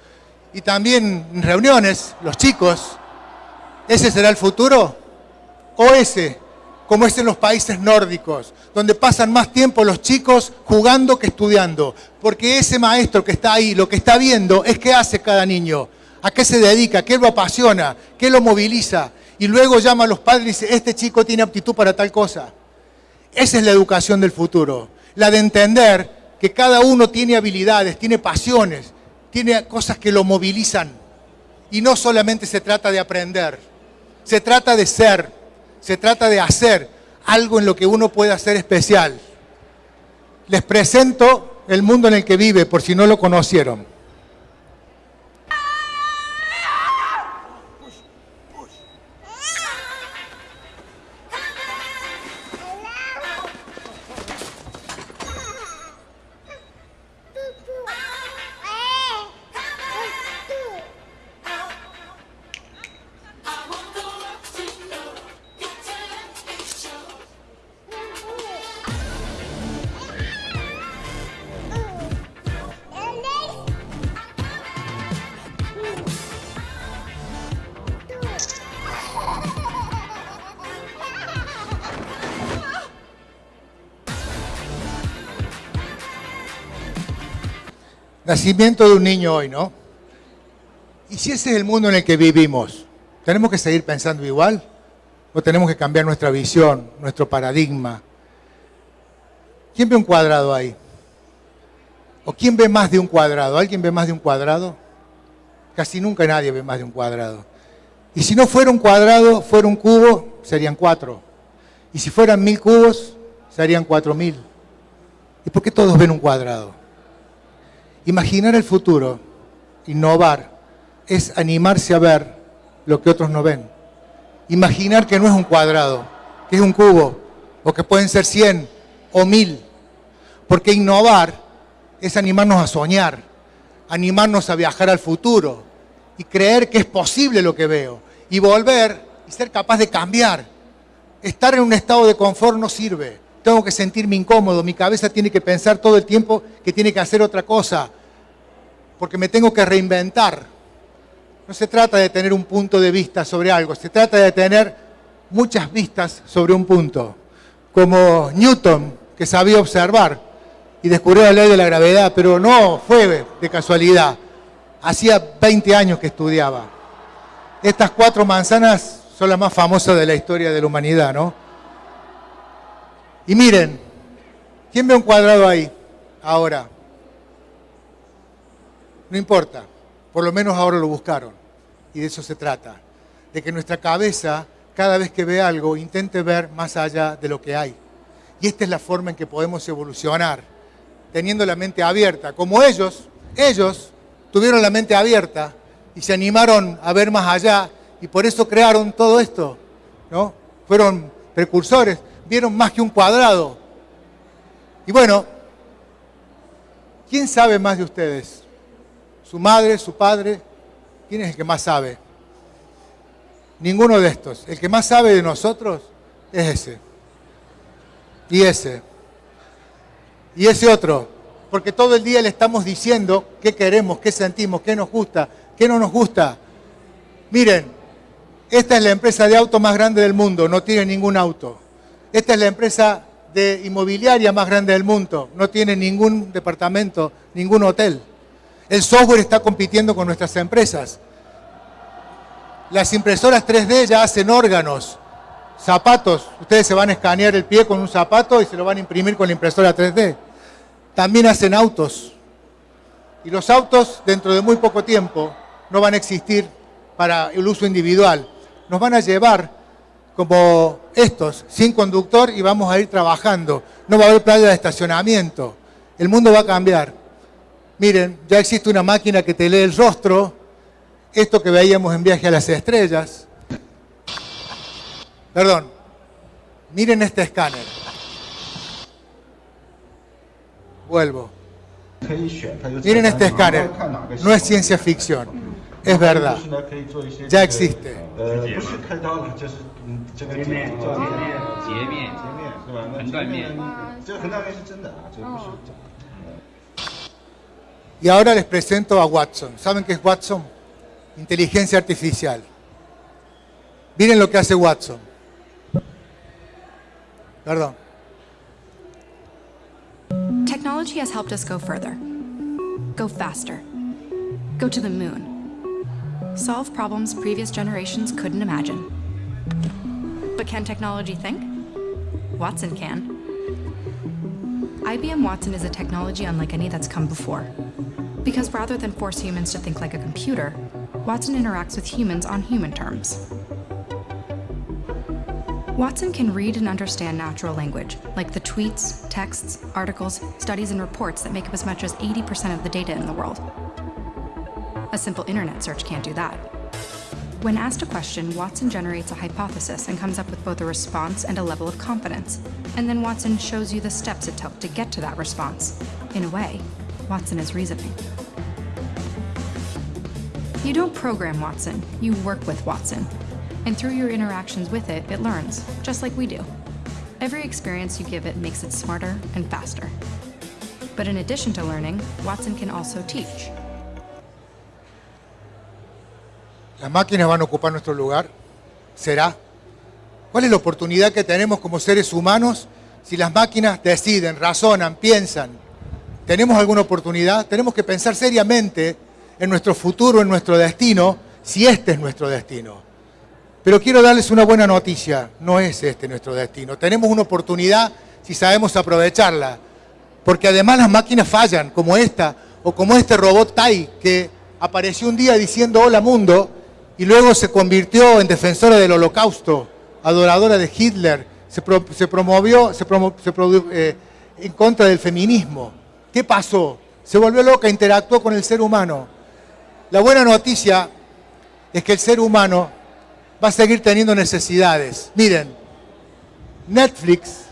Y también en reuniones, los chicos, ¿ese será el futuro? ¿O ese, como es en los países nórdicos, donde pasan más tiempo los chicos jugando que estudiando? Porque ese maestro que está ahí, lo que está viendo es qué hace cada niño, a qué se dedica, qué lo apasiona, qué lo moviliza. Y luego llama a los padres y dice, este chico tiene aptitud para tal cosa. Esa es la educación del futuro, la de entender que cada uno tiene habilidades, tiene pasiones, tiene cosas que lo movilizan. Y no solamente se trata de aprender, se trata de ser, se trata de hacer algo en lo que uno pueda ser especial. Les presento el mundo en el que vive, por si no lo conocieron. Nacimiento de un niño hoy, ¿no? ¿Y si ese es el mundo en el que vivimos? ¿Tenemos que seguir pensando igual? ¿O tenemos que cambiar nuestra visión, nuestro paradigma? ¿Quién ve un cuadrado ahí? ¿O quién ve más de un cuadrado? ¿Alguien ve más de un cuadrado? Casi nunca nadie ve más de un cuadrado. Y si no fuera un cuadrado, fuera un cubo, serían cuatro. Y si fueran mil cubos, serían cuatro mil. ¿Y por qué todos ven un cuadrado? Imaginar el futuro, innovar, es animarse a ver lo que otros no ven. Imaginar que no es un cuadrado, que es un cubo, o que pueden ser 100 o 1000. Porque innovar es animarnos a soñar, animarnos a viajar al futuro y creer que es posible lo que veo. Y volver y ser capaz de cambiar. Estar en un estado de confort no sirve. Tengo que sentirme incómodo, mi cabeza tiene que pensar todo el tiempo que tiene que hacer otra cosa porque me tengo que reinventar. No se trata de tener un punto de vista sobre algo, se trata de tener muchas vistas sobre un punto. Como Newton, que sabía observar y descubrió la ley de la gravedad, pero no fue de casualidad. Hacía 20 años que estudiaba. Estas cuatro manzanas son las más famosas de la historia de la humanidad, ¿no? Y miren, ¿quién ve un cuadrado ahí? Ahora. No importa, por lo menos ahora lo buscaron. Y de eso se trata, de que nuestra cabeza, cada vez que ve algo, intente ver más allá de lo que hay. Y esta es la forma en que podemos evolucionar, teniendo la mente abierta. Como ellos, ellos tuvieron la mente abierta y se animaron a ver más allá y por eso crearon todo esto. ¿no? Fueron precursores, vieron más que un cuadrado. Y bueno, ¿quién sabe más de ustedes? su madre, su padre. ¿Quién es el que más sabe? Ninguno de estos. El que más sabe de nosotros es ese. Y ese. Y ese otro. Porque todo el día le estamos diciendo qué queremos, qué sentimos, qué nos gusta, qué no nos gusta. Miren, esta es la empresa de auto más grande del mundo, no tiene ningún auto. Esta es la empresa de inmobiliaria más grande del mundo, no tiene ningún departamento, ningún hotel. El software está compitiendo con nuestras empresas. Las impresoras 3D ya hacen órganos, zapatos. Ustedes se van a escanear el pie con un zapato y se lo van a imprimir con la impresora 3D. También hacen autos. Y los autos, dentro de muy poco tiempo, no van a existir para el uso individual. Nos van a llevar como estos, sin conductor, y vamos a ir trabajando. No va a haber playa de estacionamiento. El mundo va a cambiar. Miren, ya existe una máquina que te lee el rostro esto que veíamos en Viaje a las Estrellas. Perdón, miren este escáner. Vuelvo. Miren este escáner. No es ciencia ficción, es verdad. Ya existe. 呃，不是开刀了，就是嗯，这个截面，做截面，截面，截面是吧？那横断面，这个横断面是真的啊，这个不是假的。 Y ahora les presento a Watson. ¿Saben qué es Watson? Inteligencia artificial. Miren lo que hace Watson. Perdón. Technology has helped us go further, go faster, go to the moon, solve problems previous generations couldn't imagine. But can technology think? Watson can. IBM Watson is a technology unlike any that's come before. Because rather than force humans to think like a computer, Watson interacts with humans on human terms. Watson can read and understand natural language, like the tweets, texts, articles, studies, and reports that make up as much as 80% of the data in the world. A simple internet search can't do that. When asked a question, Watson generates a hypothesis and comes up with both a response and a level of confidence. And then Watson shows you the steps it took to get to that response. In a way, Watson is reasoning. You don't program Watson, you work with Watson. And through your interactions with it, it learns, just like we do. Every experience you give it makes it smarter and faster. But in addition to learning, Watson can also teach. ¿Las máquinas van a ocupar nuestro lugar? ¿Será? ¿Cuál es la oportunidad que tenemos como seres humanos si las máquinas deciden, razonan, piensan? ¿Tenemos alguna oportunidad? Tenemos que pensar seriamente en nuestro futuro, en nuestro destino, si este es nuestro destino. Pero quiero darles una buena noticia, no es este nuestro destino. Tenemos una oportunidad si sabemos aprovecharla, porque además las máquinas fallan, como esta, o como este robot Tai, que apareció un día diciendo hola mundo, y luego se convirtió en defensora del holocausto, adoradora de Hitler, se, pro, se promovió se promo, eh, en contra del feminismo. ¿Qué pasó? Se volvió loca, interactuó con el ser humano. La buena noticia es que el ser humano va a seguir teniendo necesidades. Miren, Netflix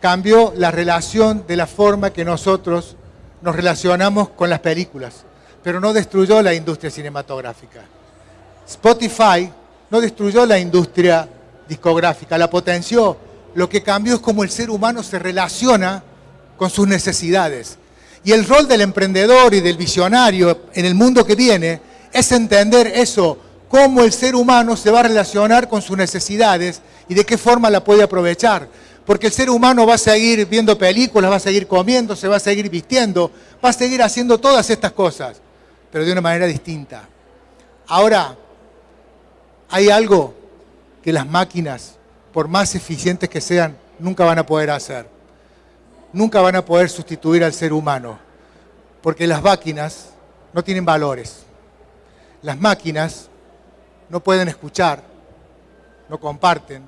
cambió la relación de la forma que nosotros nos relacionamos con las películas, pero no destruyó la industria cinematográfica. Spotify no destruyó la industria discográfica, la potenció. Lo que cambió es cómo el ser humano se relaciona con sus necesidades. Y el rol del emprendedor y del visionario en el mundo que viene es entender eso, cómo el ser humano se va a relacionar con sus necesidades y de qué forma la puede aprovechar. Porque el ser humano va a seguir viendo películas, va a seguir comiendo, se va a seguir vistiendo, va a seguir haciendo todas estas cosas, pero de una manera distinta. Ahora, hay algo que las máquinas, por más eficientes que sean, nunca van a poder hacer. Nunca van a poder sustituir al ser humano, porque las máquinas no tienen valores. Las máquinas no pueden escuchar, no comparten,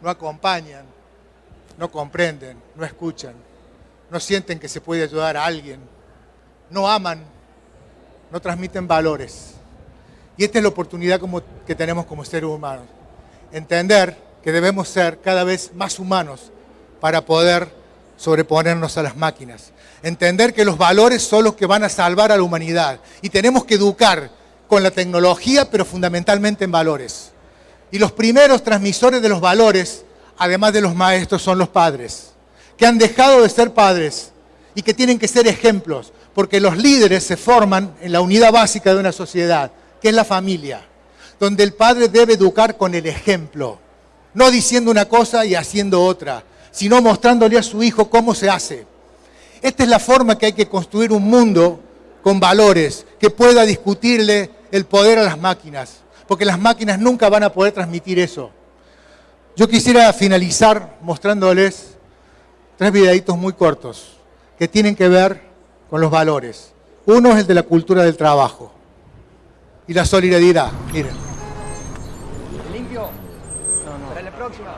no acompañan, no comprenden, no escuchan, no sienten que se puede ayudar a alguien, no aman, no transmiten valores. Y esta es la oportunidad que tenemos como seres humanos. Entender que debemos ser cada vez más humanos para poder sobreponernos a las máquinas. Entender que los valores son los que van a salvar a la humanidad. Y tenemos que educar con la tecnología, pero fundamentalmente en valores. Y los primeros transmisores de los valores, además de los maestros, son los padres, que han dejado de ser padres y que tienen que ser ejemplos, porque los líderes se forman en la unidad básica de una sociedad, que es la familia, donde el padre debe educar con el ejemplo, no diciendo una cosa y haciendo otra, sino mostrándole a su hijo cómo se hace. Esta es la forma que hay que construir un mundo con valores, que pueda discutirle el poder a las máquinas, porque las máquinas nunca van a poder transmitir eso. Yo quisiera finalizar mostrándoles tres videitos muy cortos que tienen que ver con los valores. Uno es el de la cultura del trabajo y la solidaridad. Miren. Limpio. No, no. Para la próxima.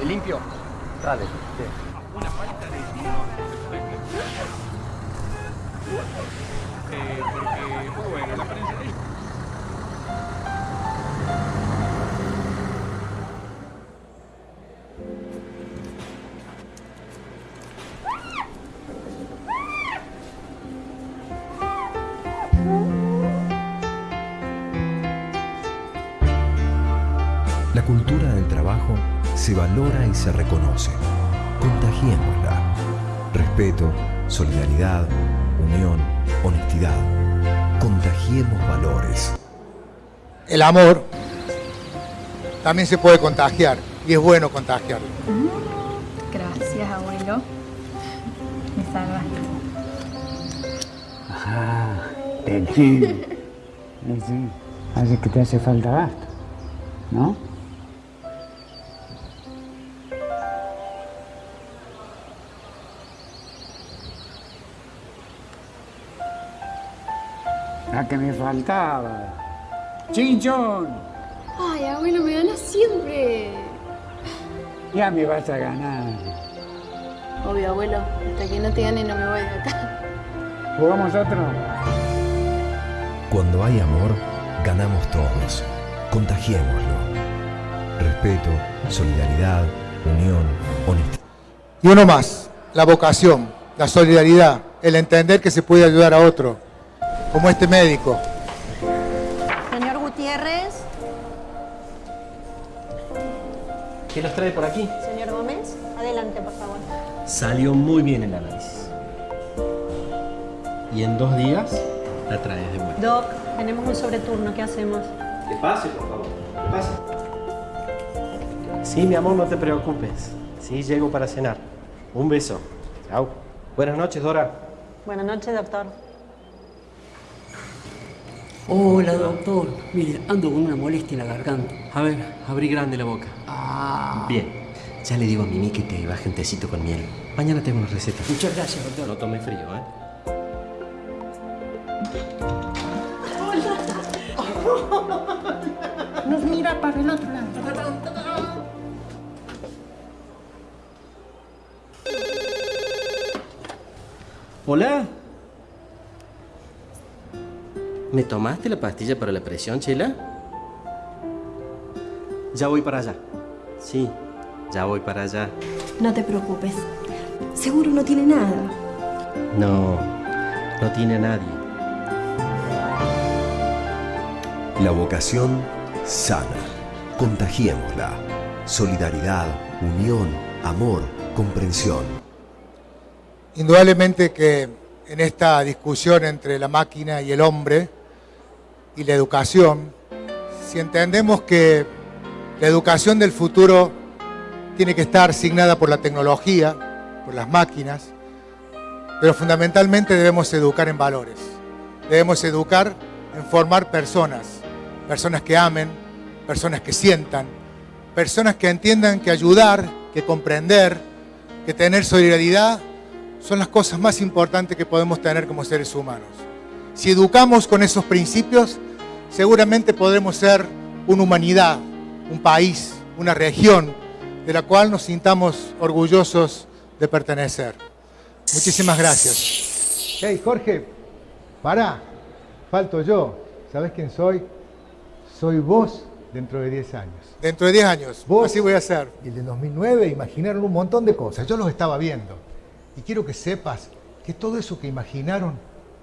El limpio. Dale. Se valora y se reconoce. Contagiémosla. Respeto, solidaridad, unión, honestidad. Contagiemos valores. El amor también se puede contagiar y es bueno contagiarlo. Gracias, abuelo. Me salvaste. Te entiendo. Sí, Así que te hace falta gasto, ¿no? La que me faltaba. ¡Chinchón! Ay, abuelo, me ganas siempre. Ya me vas a ganar. Obvio, abuelo. Hasta que no te gane no me voy de acá. ¿Jugamos otro? Cuando hay amor, ganamos todos. Contagiémoslo. Respeto, solidaridad, unión, honestidad. Y uno más, la vocación, la solidaridad, el entender que se puede ayudar a otro, como este médico. Señor Gutiérrez. ¿Qué los trae por aquí? Señor Gómez, adelante, por favor. Salió muy bien el análisis. Y en dos días la traes de vuelta. Doc, tenemos un sobreturno, ¿qué hacemos? Que pase, por favor. Que pase. Sí, mi amor, no te preocupes. Sí, llego para cenar. Un beso. Chao. Buenas noches, Dora. Buenas noches, doctor. Hola, doctor. Mire, ando con una molestia en la garganta. A ver, abrí grande la boca. Ah. Bien. Ya le digo a Mimi que te baje un tecito con miel. Mañana tengo una receta. Muchas gracias, doctor. No tome frío, ¿eh? Nos mira para el otro lado. Hola. ¿Me tomaste la pastilla para la presión, Chela? Ya voy para allá. Sí, ya voy para allá. No te preocupes. Seguro no tiene nada. No, no tiene a nadie. La vocación sana. Contagiémosla. Solidaridad, unión, amor, comprensión. Indudablemente que en esta discusión entre la máquina y el hombre y la educación, si entendemos que la educación del futuro tiene que estar asignada por la tecnología, por las máquinas, pero fundamentalmente debemos educar en valores. Debemos educar en formar personas, personas que amen, personas que sientan, personas que entiendan que ayudar, que comprender, que tener solidaridad son las cosas más importantes que podemos tener como seres humanos. Si educamos con esos principios, seguramente podremos ser una humanidad, un país, una región de la cual nos sintamos orgullosos de pertenecer. Muchísimas gracias. Hey, Jorge, para, falto yo. ¿Sabes quién soy? Soy vos dentro de 10 años. Dentro de 10 años, Vos así voy a ser. Y el de 2009 imaginaron un montón de cosas. Yo los estaba viendo. Y quiero que sepas que todo eso que imaginaron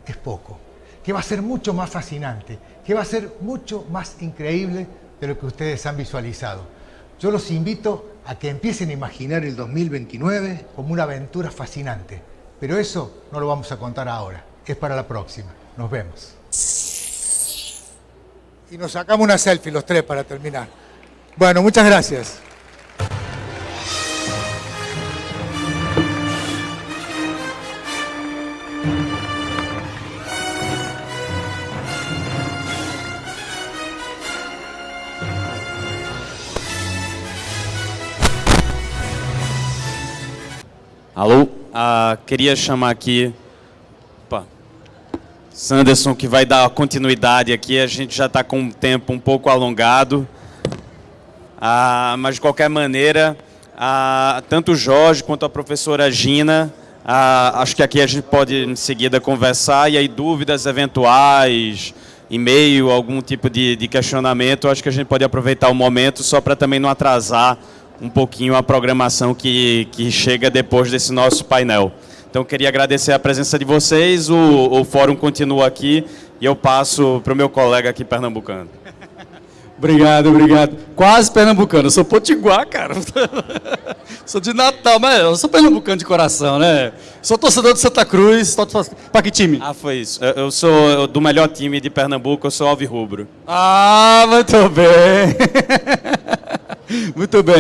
es poco. Que va a ser mucho más fascinante. Que va a ser mucho más increíble de lo que ustedes han visualizado. Yo los invito a que empiecen a imaginar el 2029 como una aventura fascinante. Pero eso no lo vamos a contar ahora. Es para la próxima. Nos vemos. Y nos sacamos una selfie los tres para terminar. Bueno, muchas gracias. Alô? Ah, queria chamar aqui. Opa. Sanderson, que vai dar continuidade aqui. A gente já está com um tempo um pouco alongado. Ah, mas, de qualquer maneira, Ah, tanto o Jorge quanto a professora Gina. Acho que aqui a gente pode em seguida conversar e aí dúvidas eventuais, e-mail, algum tipo de, de questionamento, acho que a gente pode aproveitar o momento só para também não atrasar um pouquinho a programação que, que chega depois desse nosso painel. Então, queria agradecer a presença de vocês, o, o fórum continua aqui e eu passo para o meu colega aqui pernambucano. Obrigado, obrigado. Quase pernambucano. Eu sou potiguar, cara. sou de Natal, mas eu sou pernambucano de coração, né? Sou torcedor de Santa Cruz. Para que time? Ah, foi isso. Eu, eu sou do melhor time de Pernambuco, eu sou alvirrubro. Ah, muito bem. muito bem.